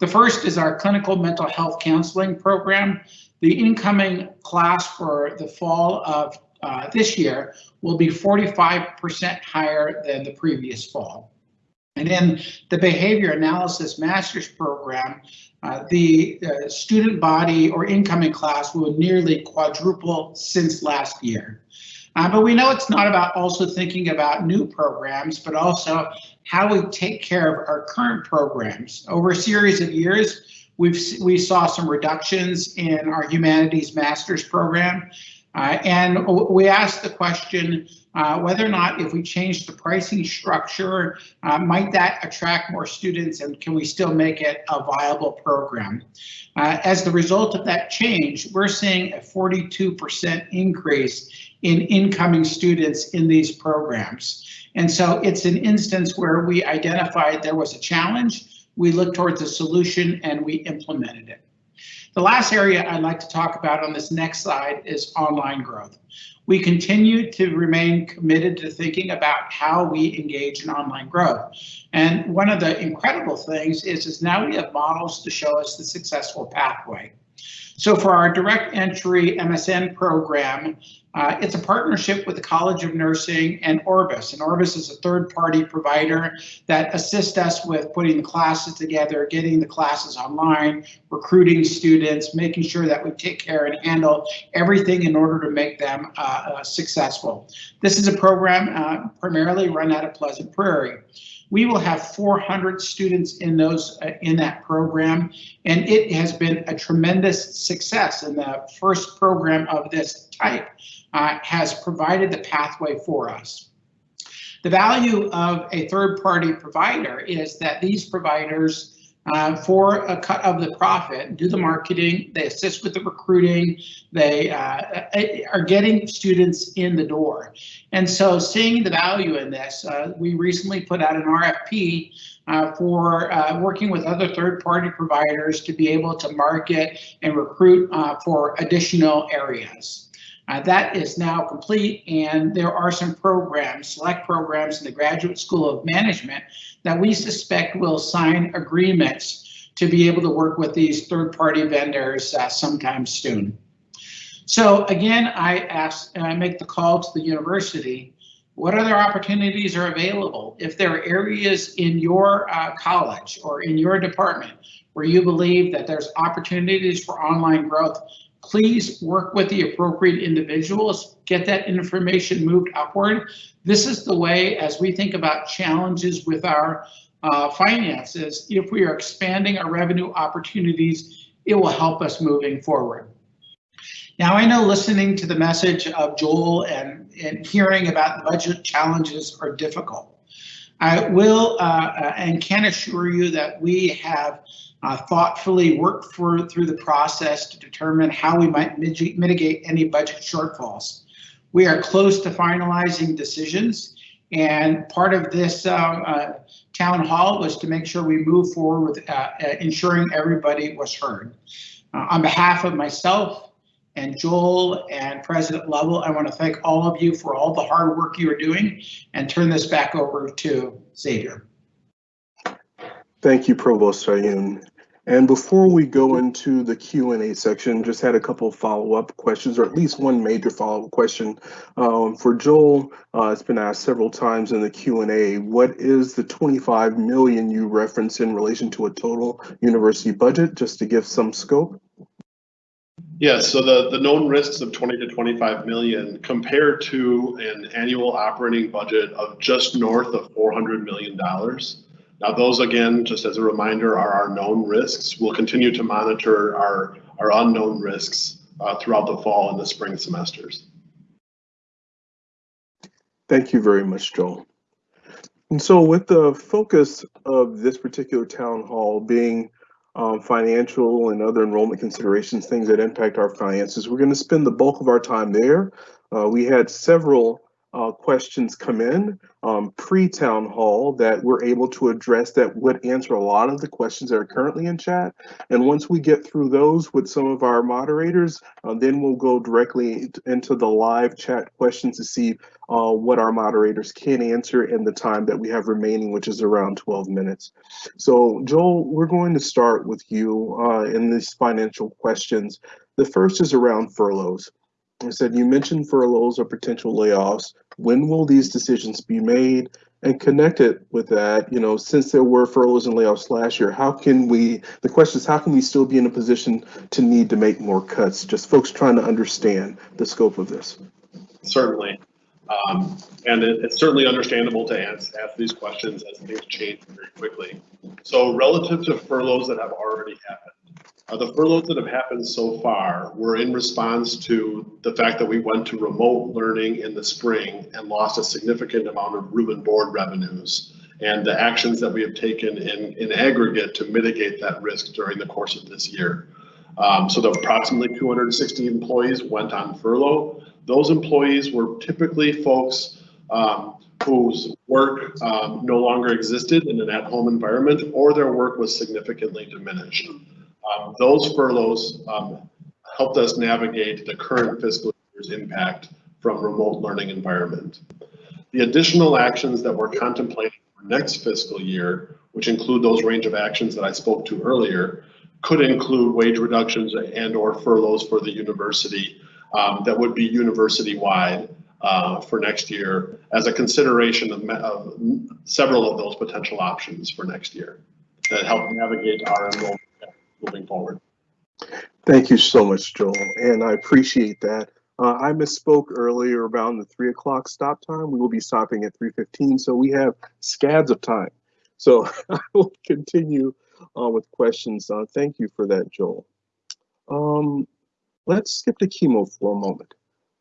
The first is our clinical mental health counseling program. The incoming class for the fall of uh, this year will be 45% higher than the previous fall. And in the behavior analysis master's program, uh, the uh, student body or incoming class will nearly quadruple since last year. Uh, but we know it's not about also thinking about new programs, but also how we take care of our current programs. Over a series of years, we've we saw some reductions in our humanities master's program. Uh, and we asked the question uh, whether or not if we change the pricing structure, uh, might that attract more students and can we still make it a viable program? Uh, as the result of that change, we're seeing a 42% increase in incoming students in these programs. And so it's an instance where we identified there was a challenge, we looked towards a solution and we implemented it. The last area I'd like to talk about on this next slide is online growth. We continue to remain committed to thinking about how we engage in online growth. And one of the incredible things is, is now we have models to show us the successful pathway. So for our direct entry MSN program, uh, it's a partnership with the College of Nursing and Orbis. And Orbis is a third party provider that assists us with putting the classes together, getting the classes online, recruiting students, making sure that we take care and handle everything in order to make them uh, uh, successful. This is a program uh, primarily run out of Pleasant Prairie. We will have 400 students in those uh, in that program, and it has been a tremendous success. And the first program of this type uh, has provided the pathway for us. The value of a third-party provider is that these providers uh, for a cut of the profit, do the marketing, they assist with the recruiting, they uh, are getting students in the door. And so seeing the value in this, uh, we recently put out an RFP uh, for uh, working with other third-party providers to be able to market and recruit uh, for additional areas. Uh, that is now complete and there are some programs, select programs in the Graduate School of Management that we suspect will sign agreements to be able to work with these third-party vendors uh, sometime soon. So again, I ask, and I make the call to the university, what other opportunities are available? If there are areas in your uh, college or in your department where you believe that there's opportunities for online growth, please work with the appropriate individuals, get that information moved upward. This is the way, as we think about challenges with our uh, finances, if we are expanding our revenue opportunities, it will help us moving forward. Now, I know listening to the message of Joel and, and hearing about the budget challenges are difficult. I will uh, uh and can assure you that we have uh, thoughtfully work for, through the process to determine how we might mitigate any budget shortfalls. We are close to finalizing decisions and part of this um, uh, town hall was to make sure we move forward with uh, uh ensuring everybody was heard. Uh, on behalf of myself and Joel and President Lovell, I want to thank all of you for all the hard work you are doing and turn this back over to Xavier. Thank you, Provost Sayoun. And before we go into the Q&A section, just had a couple of follow-up questions, or at least one major follow-up question. Um, for Joel, uh, it's been asked several times in the Q&A, what is the 25 million you reference in relation to a total university budget, just to give some scope? Yes, so the, the known risks of 20 to 25 million compared to an annual operating budget of just north of $400 million. Now, those again, just as a reminder, are our known risks. We'll continue to monitor our, our unknown risks uh, throughout the fall and the spring semesters. Thank you very much, Joel. And so with the focus of this particular town hall being um, financial and other enrollment considerations, things that impact our finances, we're going to spend the bulk of our time there. Uh, we had several uh, questions come in um, pre-town hall that we're able to address that would answer a lot of the questions that are currently in chat. And once we get through those with some of our moderators, uh, then we'll go directly into the live chat questions to see uh, what our moderators can answer in the time that we have remaining, which is around 12 minutes. So Joel, we're going to start with you uh, in these financial questions. The first is around furloughs. I said, you mentioned furloughs or potential layoffs. When will these decisions be made? And connected with that, you know, since there were furloughs and layoffs last year, how can we, the question is, how can we still be in a position to need to make more cuts? Just folks trying to understand the scope of this. Certainly. Um, and it, it's certainly understandable to ask, ask these questions as things change very quickly. So relative to furloughs that have already happened, uh, the furloughs that have happened so far were in response to the fact that we went to remote learning in the spring and lost a significant amount of room and board revenues and the actions that we have taken in, in aggregate to mitigate that risk during the course of this year. Um, so the approximately 260 employees went on furlough. Those employees were typically folks um, whose work um, no longer existed in an at-home environment or their work was significantly diminished. Um, those furloughs um, helped us navigate the current fiscal year's impact from remote learning environment. The additional actions that we're contemplating for next fiscal year, which include those range of actions that I spoke to earlier, could include wage reductions and or furloughs for the university um, that would be university-wide uh, for next year as a consideration of, of several of those potential options for next year that help navigate our enrollment moving forward. Thank you so much, Joel, and I appreciate that. Uh, I misspoke earlier around the three o'clock stop time. We will be stopping at 3.15, so we have scads of time. So I will continue uh, with questions. Uh, thank you for that, Joel. Um, let's skip to Kimo for a moment.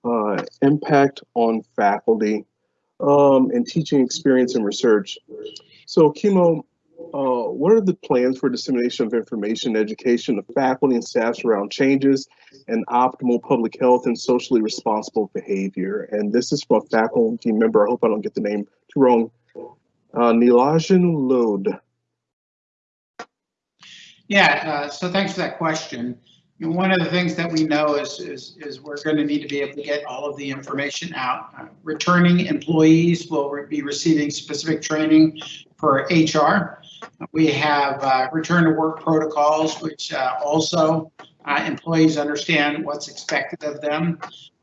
Uh, impact on faculty um, and teaching experience and research. So Kimo, uh, what are the plans for dissemination of information, education of faculty and staff around changes and optimal public health and socially responsible behavior? And this is from a faculty member, I hope I don't get the name too wrong, uh, Nilajan Lode. Yeah, uh, so thanks for that question. And one of the things that we know is, is, is we're going to need to be able to get all of the information out. Uh, returning employees will re be receiving specific training for HR. We have uh, return to work protocols, which uh, also uh, employees understand what's expected of them.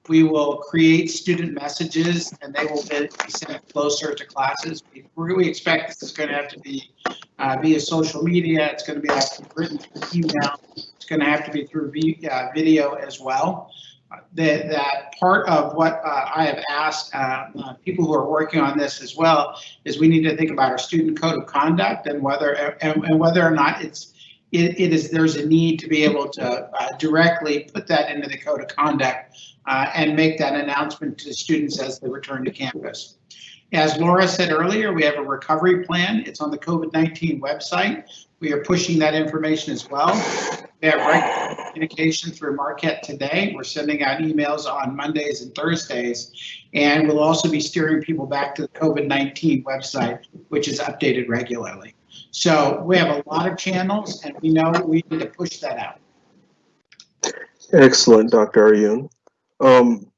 We will create student messages and they will be sent closer to classes. We really expect this is going to have to be uh, via social media. It's going to be written through email. It's going to have to be through uh, video as well. Uh, that, that part of what uh, I have asked uh, uh, people who are working on this as well is we need to think about our student code of conduct and whether and, and whether or not it's it, it is there's a need to be able to directly put that into the code of conduct uh, and make that announcement to students as they return to campus. As Lora said earlier, we have a recovery plan. It's on the COVID-19 website. We are pushing that information as well. We have regular communication through Marquette today. We're sending out emails on Mondays and Thursdays, and we'll also be steering people back to the COVID-19 website, which is updated regularly. So we have a lot of channels, and we know we need to push that out. Excellent, Dr. Arjun. Um,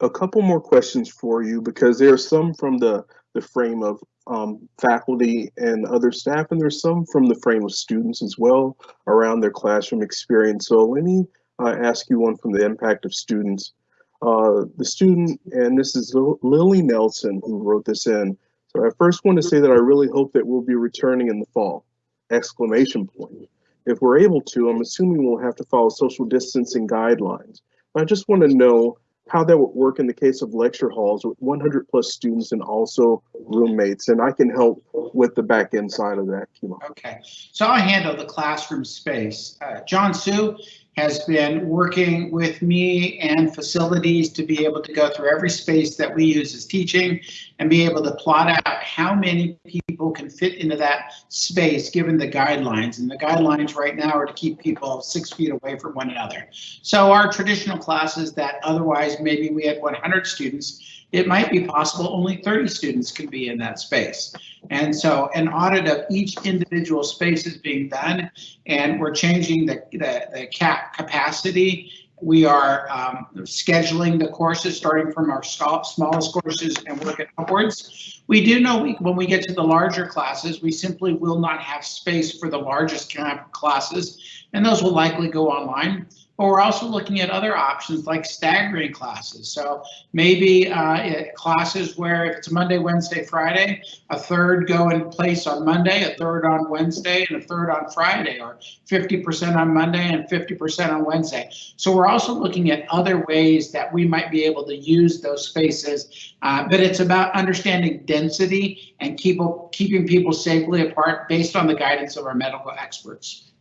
a couple more questions for you because there are some from the, the frame of um, faculty and other staff, and there's some from the frame of students as well around their classroom experience. So let me uh, ask you one from the impact of students. Uh, the student, and this is Lily Nelson who wrote this in. So I first want to say that I really hope that we'll be returning in the fall, exclamation point. If we're able to, I'm assuming we'll have to follow social distancing guidelines. I just want to know how that would work in the case of lecture halls with 100 plus students and also roommates. And I can help with the back end side of that. Okay, so I handle the classroom space. Uh, John Sue has been working with me and facilities to be able to go through every space that we use as teaching and be able to plot out how many people can fit into that space given the guidelines. And the guidelines right now are to keep people six feet away from one another. So our traditional classes that otherwise maybe we had 100 students, it might be possible only 30 students can be in that space. And so an audit of each individual space is being done and we're changing the, the, the cap capacity. We are um, scheduling the courses starting from our smallest courses and working upwards. We do know we, when we get to the larger classes, we simply will not have space for the largest classes and those will likely go online but we're also looking at other options like staggering classes. So maybe uh, classes where if it's Monday, Wednesday, Friday, a third go in place on Monday, a third on Wednesday, and a third on Friday, or 50% on Monday and 50% on Wednesday. So we're also looking at other ways that we might be able to use those spaces, uh, but it's about understanding density and keep, keeping people safely apart based on the guidance of our medical experts.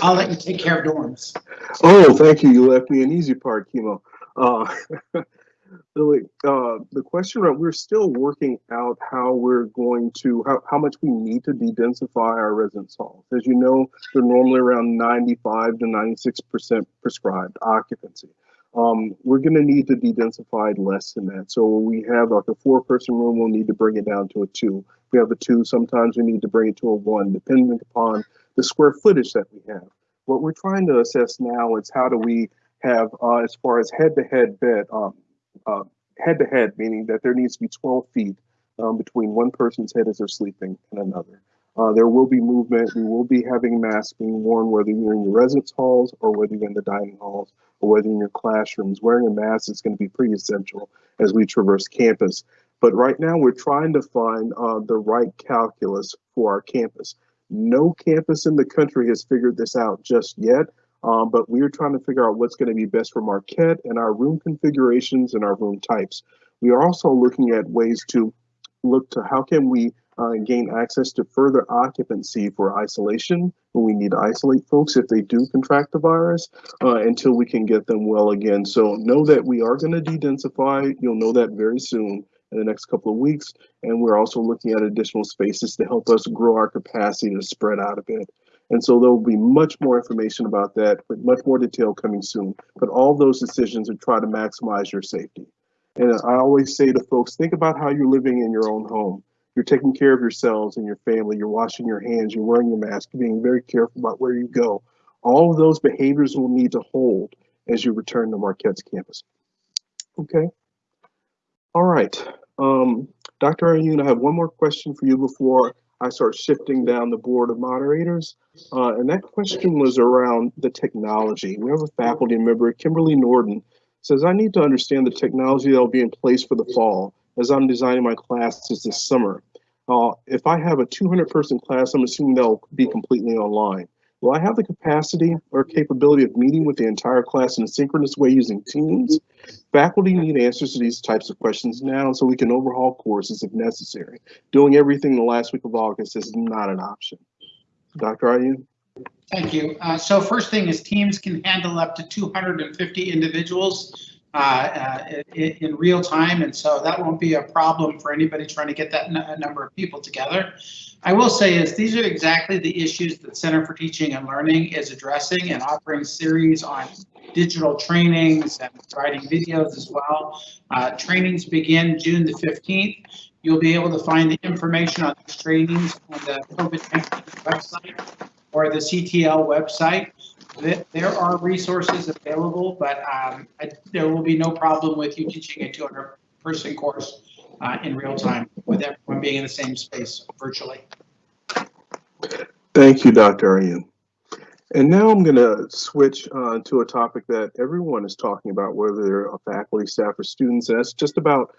I'll let you take care of dorms. Oh, thank you. You left me an easy part, Kimo. Uh, Lily, uh, the question we're still working out how we're going to, how, how much we need to de-densify our residence halls. As you know, they're normally around 95 to 96% prescribed occupancy. Um, we're going to need to de-densify less than that. So we have like a four person room, we'll need to bring it down to a two. If we have a two, sometimes we need to bring it to a one, depending upon the square footage that we have. What we're trying to assess now is how do we have, uh, as far as head-to-head bed, um, uh, head-to-head, meaning that there needs to be 12 feet um, between one person's head as they're sleeping and another. Uh, there will be movement. We will be having masks being worn, whether you're in your residence halls or whether you're in the dining halls or whether you're in your classrooms. Wearing a mask is going to be pretty essential as we traverse campus. But right now, we're trying to find uh, the right calculus for our campus. No campus in the country has figured this out just yet, um, but we're trying to figure out what's going to be best for Marquette and our room configurations and our room types. We are also looking at ways to look to how can we uh, gain access to further occupancy for isolation when we need to isolate folks if they do contract the virus uh, until we can get them well again. So know that we are going to de-densify. You'll know that very soon in the next couple of weeks. And we're also looking at additional spaces to help us grow our capacity to spread out a bit. And so there will be much more information about that, but much more detail coming soon. But all those decisions are try to maximize your safety. And I always say to folks, think about how you're living in your own home. You're taking care of yourselves and your family. You're washing your hands. You're wearing your mask. You're being very careful about where you go. All of those behaviors will need to hold as you return to Marquette's campus. Okay. All right. Um, Dr. Ayun, I have one more question for you before I start shifting down the board of moderators. Uh, and that question was around the technology. We have a faculty member, Kimberly Norden, says, I need to understand the technology that will be in place for the fall as I'm designing my classes this summer. Uh, if I have a 200 person class, I'm assuming they'll be completely online. Will I have the capacity or capability of meeting with the entire class in a synchronous way using Teams? Faculty need answers to these types of questions now so we can overhaul courses if necessary. Doing everything the last week of August is not an option. Dr. Ayun? Thank you. Uh, so first thing is teams can handle up to 250 individuals in, in, real time. And so that won't be a problem for anybody trying to get that number of people together. I will say is these are exactly the issues that Center for Teaching and Learning is addressing and offering series on digital trainings and providing videos as well. Uh, trainings begin June the 15th. You'll be able to find the information on these trainings on the COVID-19 website or the CTL website. There are resources available, but um, I, there will be no problem with you teaching a 200 person course uh, in real time with everyone being in the same space virtually. Thank you, Dr. Ayun. And now I'm going to switch uh, to a topic that everyone is talking about, whether they're a faculty, staff, or students, and that's just about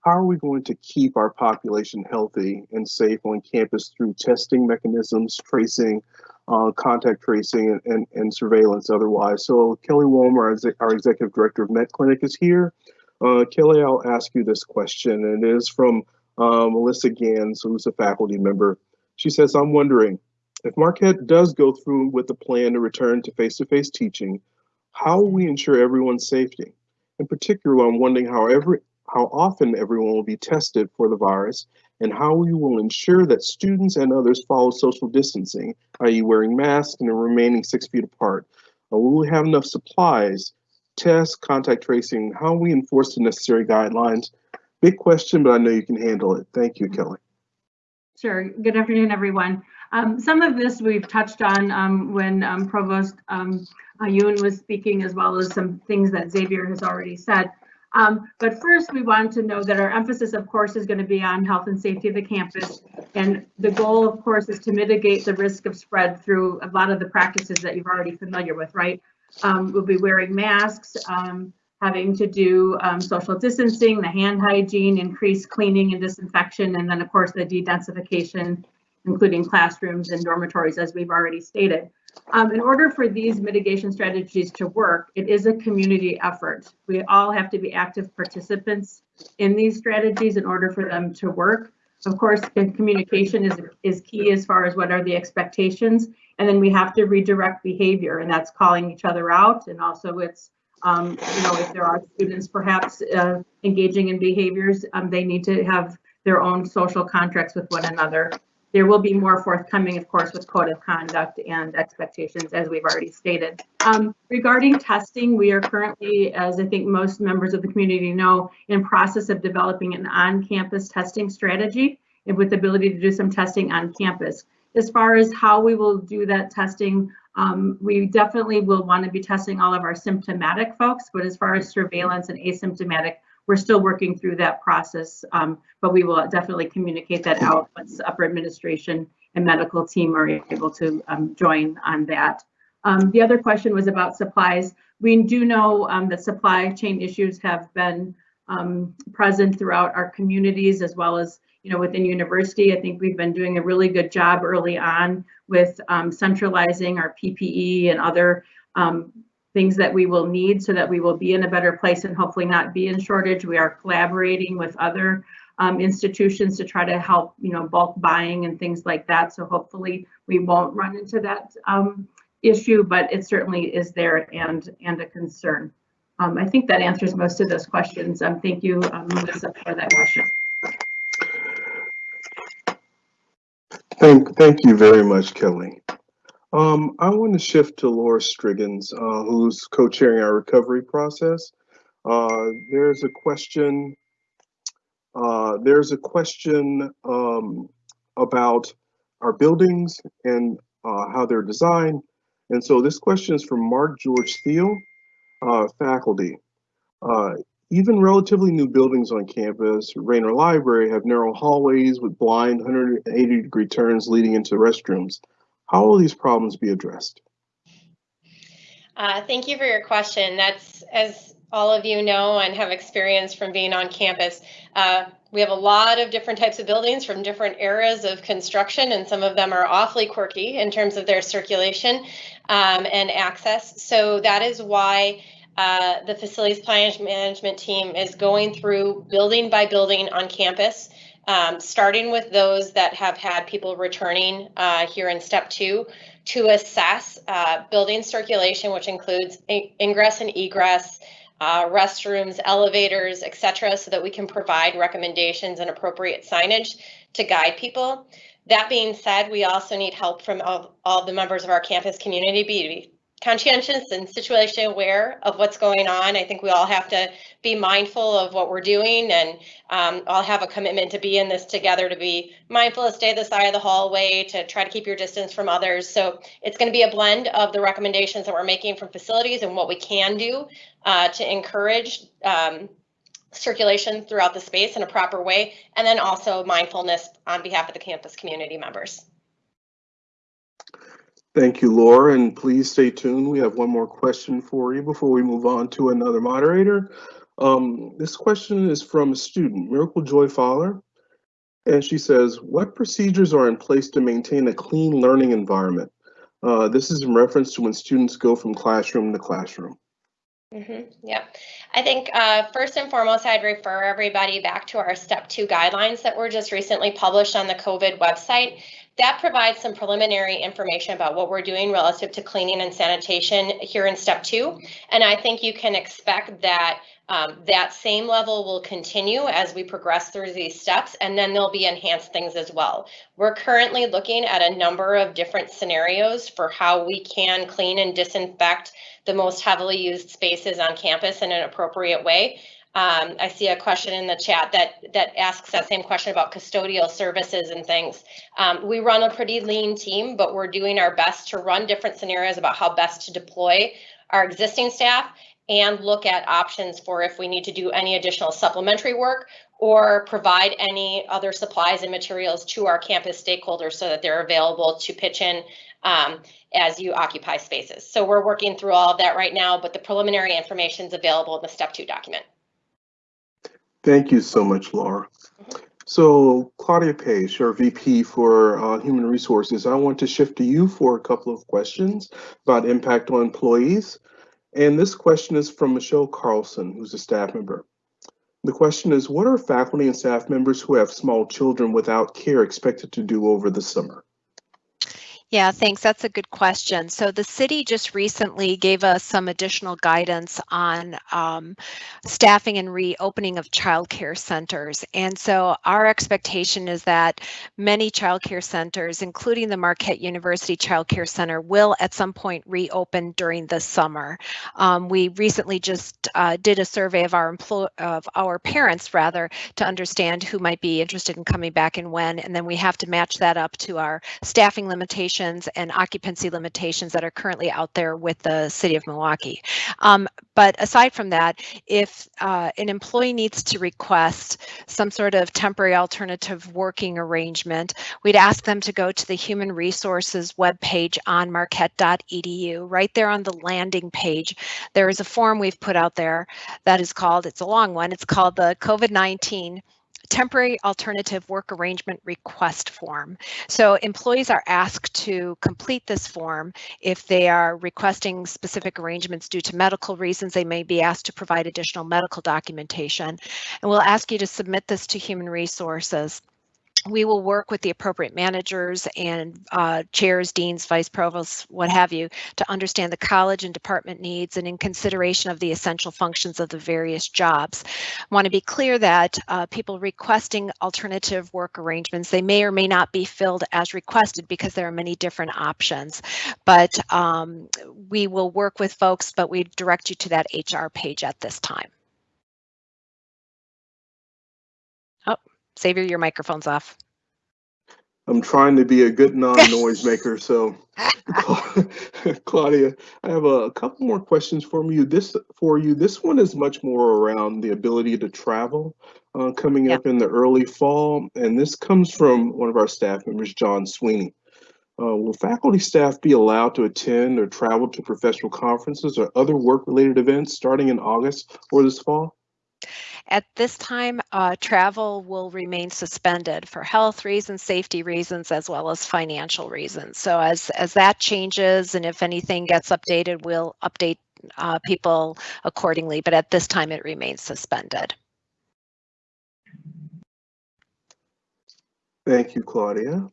how are we going to keep our population healthy and safe on campus through testing mechanisms, tracing, uh, contact tracing, and, and, and, surveillance otherwise. So Kelly Walmer, our executive director of Met Clinic is here. Uh, Kelly, I'll ask you this question, and it is from uh, Melissa Gans, who's a faculty member. She says, I'm wondering, if Marquette does go through with the plan to return to face-to-face -face teaching, how will we ensure everyone's safety? In particular, I'm wondering how every how often everyone will be tested for the virus, and how we will ensure that students and others follow social distancing, i.e. wearing masks and remaining six feet apart. Uh, will we have enough supplies, tests, contact tracing, how we enforce the necessary guidelines? Big question, but I know you can handle it. Thank you, Kelly. Sure. Good afternoon, everyone. Um, some of this we've touched on um, when um, Provost um, Ayun was speaking, as well as some things that Xavier has already said. Um, but first, we want to know that our emphasis, of course, is going to be on health and safety of the campus. And the goal, of course, is to mitigate the risk of spread through a lot of the practices that you're already familiar with, right? Um, we'll be wearing masks, um, having to do um, social distancing, the hand hygiene, increased cleaning and disinfection, and then, of course, the de-densification, including classrooms and dormitories, as we've already stated. Um, in order for these mitigation strategies to work, it is a community effort. We all have to be active participants in these strategies in order for them to work. Of course, communication is, is key as far as what are the expectations. And then we have to redirect behavior and that's calling each other out. And also it's, um, you know, if there are students perhaps uh, engaging in behaviors, um, they need to have their own social contracts with one another there will be more forthcoming, of course, with code of conduct and expectations, as we've already stated. Um, regarding testing, we are currently, as I think most members of the community know, in process of developing an on-campus testing strategy with the ability to do some testing on campus. As far as how we will do that testing, um, we definitely will want to be testing all of our symptomatic folks, but as far as surveillance and asymptomatic, we're still working through that process, um, but we will definitely communicate that out once upper administration and medical team are able to um, join on that. Um, the other question was about supplies. We do know um, that supply chain issues have been um, present throughout our communities as well as you know within university. I think we've been doing a really good job early on with um, centralizing our PPE and other um, things that we will need so that we will be in a better place and hopefully not be in shortage. We are collaborating with other um, institutions to try to help, you know, bulk buying and things like that. So hopefully we won't run into that um, issue, but it certainly is there and and a concern. Um, I think that answers most of those questions. Um, thank you, um, Melissa, for that question. Thank, thank you very much, Kelly. Um, I want to shift to Lora Strigens, uh, who's co-chairing our recovery process. Uh, there's a question. Uh, there's a question um, about our buildings and uh, how they're designed. And so this question is from Mark George Thiel, uh, faculty. Uh, even relatively new buildings on campus, Raynor Library, have narrow hallways with blind 180 degree turns leading into restrooms. How will these problems be addressed? Uh, thank you for your question. That's, as all of you know and have experienced from being on campus, uh, we have a lot of different types of buildings from different eras of construction, and some of them are awfully quirky in terms of their circulation um, and access. So that is why uh, the facilities planning management team is going through building by building on campus, um, starting with those that have had people returning uh, here in step two to assess uh, building circulation, which includes ingress and egress, uh, restrooms, elevators, etc., so that we can provide recommendations and appropriate signage to guide people. That being said, we also need help from all, all the members of our campus community, be conscientious and situation aware of what's going on. I think we all have to be mindful of what we're doing and um, all have a commitment to be in this together, to be mindful to stay the side of the hallway, to try to keep your distance from others. So it's going to be a blend of the recommendations that we're making from facilities and what we can do uh, to encourage um, circulation throughout the space in a proper way, and then also mindfulness on behalf of the campus community members. Thank you, Lora, and please stay tuned. We have one more question for you before we move on to another moderator. Um, this question is from a student, Miracle Joy Fowler, and she says, what procedures are in place to maintain a clean learning environment? Uh, this is in reference to when students go from classroom to classroom. Mm -hmm. Yeah, I think uh, first and foremost, I'd refer everybody back to our step two guidelines that were just recently published on the COVID website. That provides some preliminary information about what we're doing relative to cleaning and sanitation here in step two. And I think you can expect that um, that same level will continue as we progress through these steps, and then there'll be enhanced things as well. We're currently looking at a number of different scenarios for how we can clean and disinfect the most heavily used spaces on campus in an appropriate way. Um, I see a question in the chat that that asks that same question about custodial services and things. Um, we run a pretty lean team, but we're doing our best to run different scenarios about how best to deploy our existing staff and look at options for if we need to do any additional supplementary work or provide any other supplies and materials to our campus stakeholders so that they're available to pitch in um, as you occupy spaces. So we're working through all of that right now, but the preliminary information is available in the step two document. Thank you so much, Lora. So Claudia Page, our VP for uh, Human Resources, I want to shift to you for a couple of questions about impact on employees. And this question is from Michelle Carlson, who's a staff member. The question is, what are faculty and staff members who have small children without care expected to do over the summer? Yeah, thanks. That's a good question. So the city just recently gave us some additional guidance on um, staffing and reopening of childcare centers. And so our expectation is that many childcare centers, including the Marquette University Child Care Center, will at some point reopen during the summer. Um, we recently just uh, did a survey of our of our parents rather to understand who might be interested in coming back and when, and then we have to match that up to our staffing limitations and occupancy limitations that are currently out there with the city of Milwaukee. Um, but aside from that, if uh, an employee needs to request some sort of temporary alternative working arrangement, we'd ask them to go to the Human Resources webpage on marquette.edu. Right there on the landing page, there is a form we've put out there that is called, it's a long one, it's called the COVID-19 temporary alternative work arrangement request form. So employees are asked to complete this form. If they are requesting specific arrangements due to medical reasons, they may be asked to provide additional medical documentation. And we'll ask you to submit this to Human Resources we will work with the appropriate managers and uh, chairs, deans, vice provosts, what have you, to understand the college and department needs and in consideration of the essential functions of the various jobs. Want to be clear that uh, people requesting alternative work arrangements, they may or may not be filled as requested because there are many different options. But um, we will work with folks, but we direct you to that HR page at this time. Xavier, your microphone's off. I'm trying to be a good non-noise maker, so Claudia, I have a couple more questions for you. This for you. This one is much more around the ability to travel uh, coming Yeah. up in the early fall, and this comes from one of our staff members, John Sweeney. Uh, will faculty staff be allowed to attend or travel to professional conferences or other work-related events starting in August or this fall? At this time, uh, travel will remain suspended for health reasons, safety reasons, as well as financial reasons. So as, as that changes and if anything gets updated, we'll update uh, people accordingly. But at this time, it remains suspended. Thank you, Claudia.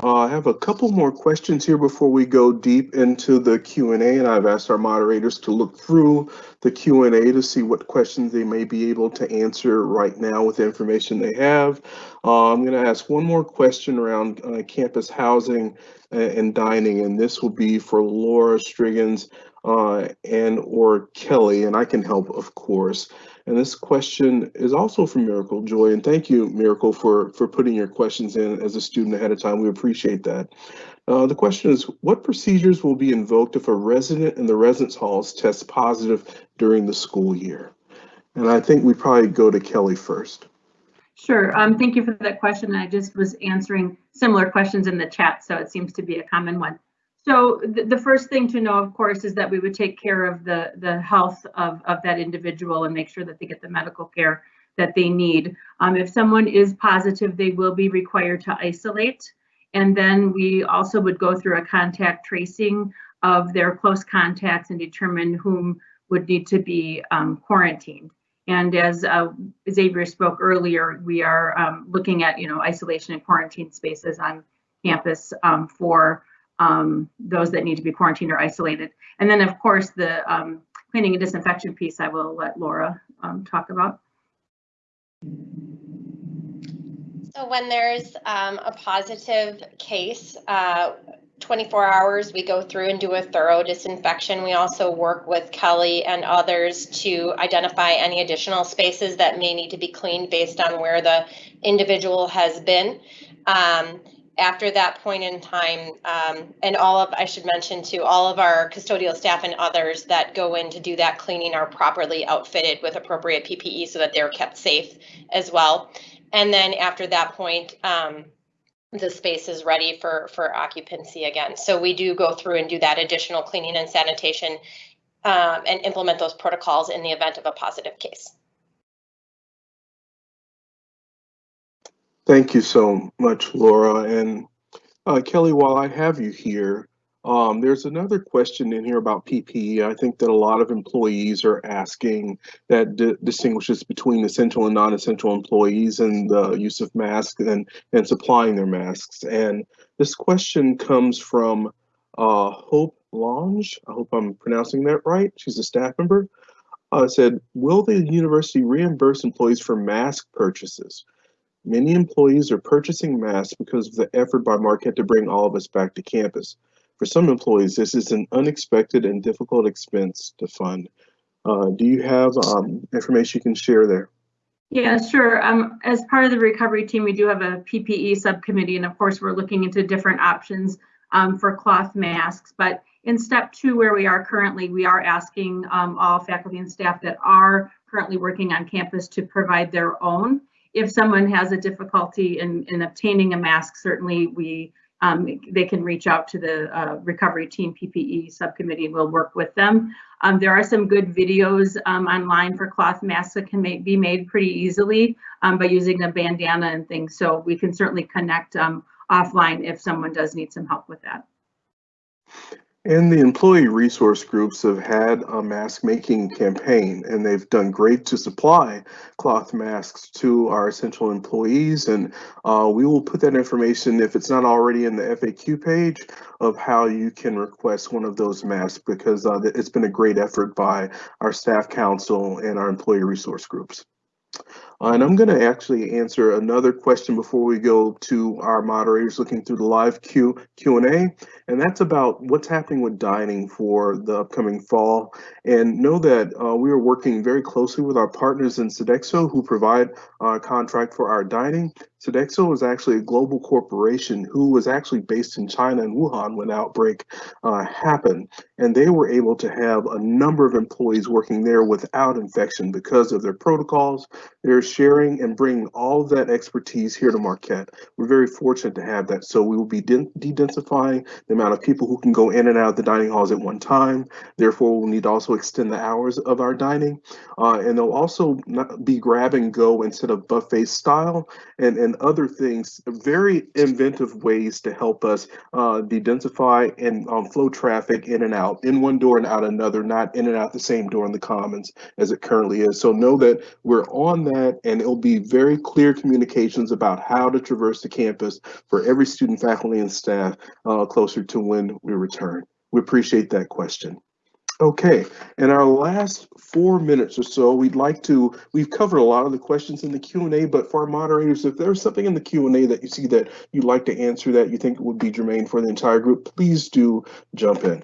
Uh, I have a couple more questions here before we go deep into the Q&A, and I've asked our moderators to look through the Q&A to see what questions they may be able to answer right now with the information they have. Uh, I'm going to ask one more question around uh, campus housing and, dining, and this will be for Lora Strigens uh, and or Kelly, and I can help, of course. And this question is also from Miracle Joy. And thank you, Miracle, for, for putting your questions in as a student ahead of time. We appreciate that. Uh, the question is, what procedures will be invoked if a resident in the residence halls tests positive during the school year? And I think we probably go to Kelly first. Sure. Um, thank you for that question. I just was answering similar questions in the chat, so it seems to be a common one. So the, the first thing to know, of course, is that we would take care of the, the health of, of that individual and make sure that they get the medical care that they need. Um, if someone is positive, they will be required to isolate. And then we also would go through a contact tracing of their close contacts and determine whom would need to be um, quarantined. And as uh, Xavier spoke earlier, we are um, looking at, you know, isolation and quarantine spaces on campus um, for um, those that need to be quarantined or isolated. And then, of course, the um, cleaning and disinfection piece, I will let Lora um, talk about. So when there's um, a positive case, uh, 24 hours, we go through and do a thorough disinfection. We also work with Kelly and others to identify any additional spaces that may need to be cleaned based on where the individual has been. Um, after that point in time, um, and all of, I should mention to all of our custodial staff and others that go in to do that cleaning are properly outfitted with appropriate PPE so that they're kept safe as well. And then after that point, um, the space is ready for, for occupancy again. So we do go through and do that additional cleaning and sanitation um, and implement those protocols in the event of a positive case. Thank you so much, Lora. And uh, Kelly, while I have you here, um, there's another question in here about PPE. I think that a lot of employees are asking that di distinguishes between essential and non-essential employees and the use of masks and, and supplying their masks. And this question comes from uh, Hope Lange. I hope I'm pronouncing that right. She's a staff member. Uh, said, will the university reimburse employees for mask purchases? Many employees are purchasing masks because of the effort by Marquette to bring all of us back to campus. For some employees, this is an unexpected and difficult expense to fund. Uh, do you have um, information you can share there? Yeah, sure. Um, as part of the recovery team, we do have a PPE subcommittee, and of course, we're looking into different options um, for cloth masks. But in step two, where we are currently, we are asking um, all faculty and staff that are currently working on campus to provide their own. If someone has a difficulty in, in obtaining a mask, certainly we um, they can reach out to the uh, recovery team PPE subcommittee. We'll work with them. Um, there are some good videos um, online for cloth masks that can be made pretty easily um, by using a bandana and things. So we can certainly connect um, offline if someone does need some help with that. And the employee resource groups have had a mask making campaign and they've done great to supply cloth masks to our essential employees. And uh, we will put that information, if it's not already in the FAQ page, of how you can request one of those masks because uh, it's been a great effort by our staff council and our employee resource groups. Uh, and I'm going to actually answer another question before we go to our moderators looking through the live Q, Q&A, and that's about what's happening with dining for the upcoming fall. And know that uh, we are working very closely with our partners in Sodexo who provide a contract for our dining. Sodexo was actually a global corporation who was actually based in China and Wuhan when outbreak uh, happened. And they were able to have a number of employees working there without infection because of their protocols. They're sharing and bringing all that expertise here to Marquette. We're very fortunate to have that. So we will be de-densifying the amount of people who can go in and out of the dining halls at one time. Therefore, we'll need to also extend the hours of our dining. Uh, and they'll also be grab and go instead of buffet style and, and other things, very inventive ways to help us uh, de-densify and um, flow traffic in and out, in one door and out another, not in and out the same door in the commons as it currently is. So know that we're on that and it'll be very clear communications about how to traverse the campus for every student, faculty, and staff uh, closer to when we return. We appreciate that question. Okay, in our last four minutes or so, we'd like to, we've covered a lot of the questions in the Q&A, but for our moderators, if there's something in the Q&A that you see that you'd like to answer that you think would be germane for the entire group, please do jump in.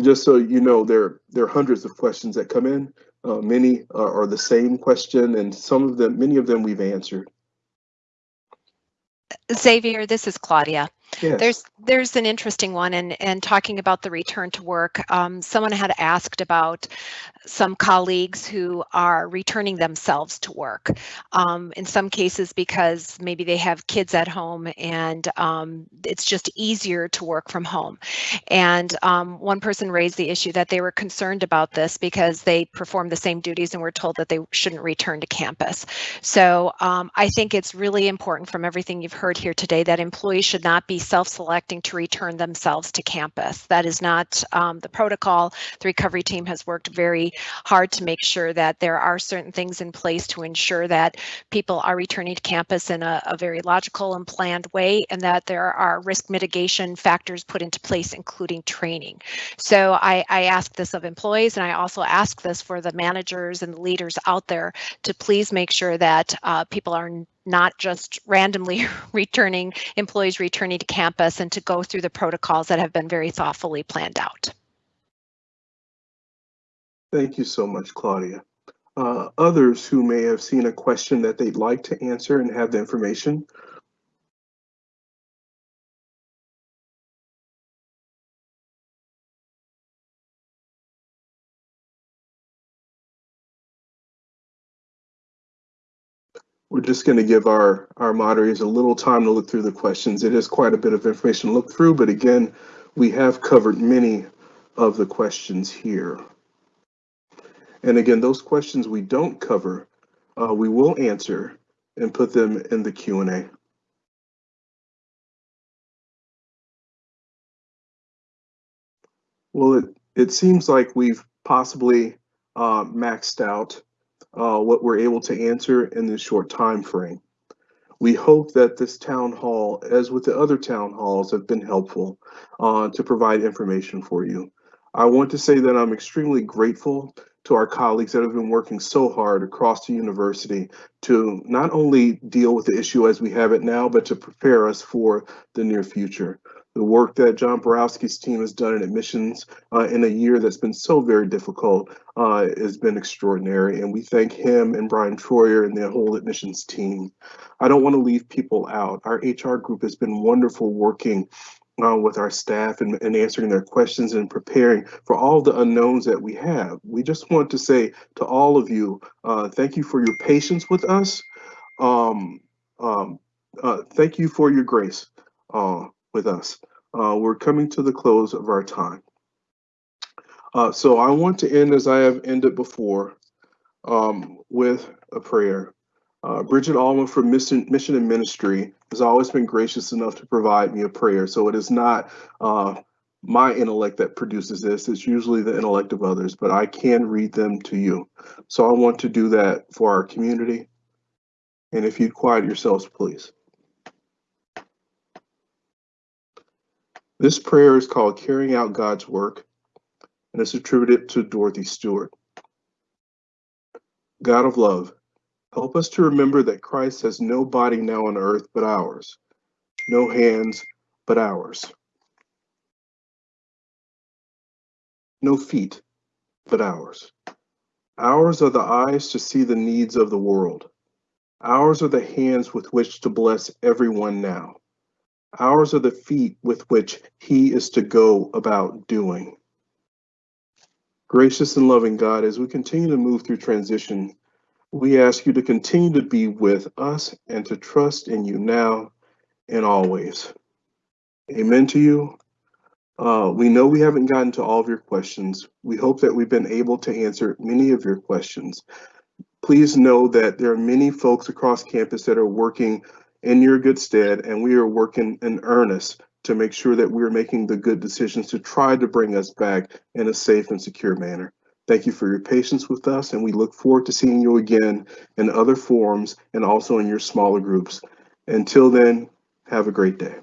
Just so you know, there, there are hundreds of questions that come in. Uh, many are, are the same question, and some of them, many of them we've answered. Xavier, this is Claudia. There's there's an interesting one, and and talking about the return to work. Um, someone had asked about some colleagues who are returning themselves to work. Um, in some cases, because maybe they have kids at home, and um, it's just easier to work from home. And um, one person raised the issue that they were concerned about this because they perform the same duties and were told that they shouldn't return to campus. So um, I think it's really important from everything you've heard here today that employees should not be self-selecting to return themselves to campus. That is not um, the protocol. The recovery team has worked very hard to make sure that there are certain things in place to ensure that people are returning to campus in a, a very logical and planned way and that there are risk mitigation factors put into place, including training. So I, I ask this of employees and I also ask this for the managers and the leaders out there to please make sure that uh, people are not just randomly returning employees returning to campus and to go through the protocols that have been very thoughtfully planned out. Thank you so much, Claudia. Uh, others who may have seen a question that they'd like to answer and have the information, We're just going to give our, our moderators a little time to look through the questions. It is quite a bit of information to look through, but again, we have covered many of the questions here. And again, those questions we don't cover, uh, we will answer and put them in the Q&A. Well, it, it seems like we've possibly uh, maxed out uh, what we're able to answer in this short time frame. We hope that this town hall, as with the other town halls, have been helpful uh, to provide information for you. I want to say that I'm extremely grateful to our colleagues that have been working so hard across the university to not only deal with the issue as we have it now, but to prepare us for the near future. The work that John Baworowsky's team has done in admissions uh, in a year that's been so very difficult uh, has been extraordinary. And we thank him and Brian Troyer and the whole admissions team. I don't want to leave people out. Our HR group has been wonderful working uh, with our staff and, and answering their questions and preparing for all the unknowns that we have. We just want to say to all of you, uh, thank you for your patience with us. Um, um, uh, thank you for your grace uh, with us. Uh, we're coming to the close of our time. Uh, so I want to end as I have ended before um, with a prayer. Uh, Bridget Allman from Mission, Mission and Ministry has always been gracious enough to provide me a prayer. So it is not uh, my intellect that produces this, it's usually the intellect of others, but I can read them to you. So I want to do that for our community. And if you'd quiet yourselves, please. This prayer is called Carrying Out God's Work, and it's attributed to Dorothy Stewart. God of love, help us to remember that Christ has no body now on earth but ours, no hands but ours, no feet but ours. Ours are the eyes to see the needs of the world. Ours are the hands with which to bless everyone now. Ours are the feet with which he is to go about doing. Gracious and loving God, as we continue to move through transition, we ask you to continue to be with us and to trust in you now and always. Amen to you. Uh, we know we haven't gotten to all of your questions. We hope that we've been able to answer many of your questions. Please know that there are many folks across campus that are working in your good stead, and we are working in earnest to make sure that we're making the good decisions to try to bring us back in a safe and secure manner. Thank you for your patience with us, and we look forward to seeing you again in other forums and also in your smaller groups. Until then, have a great day.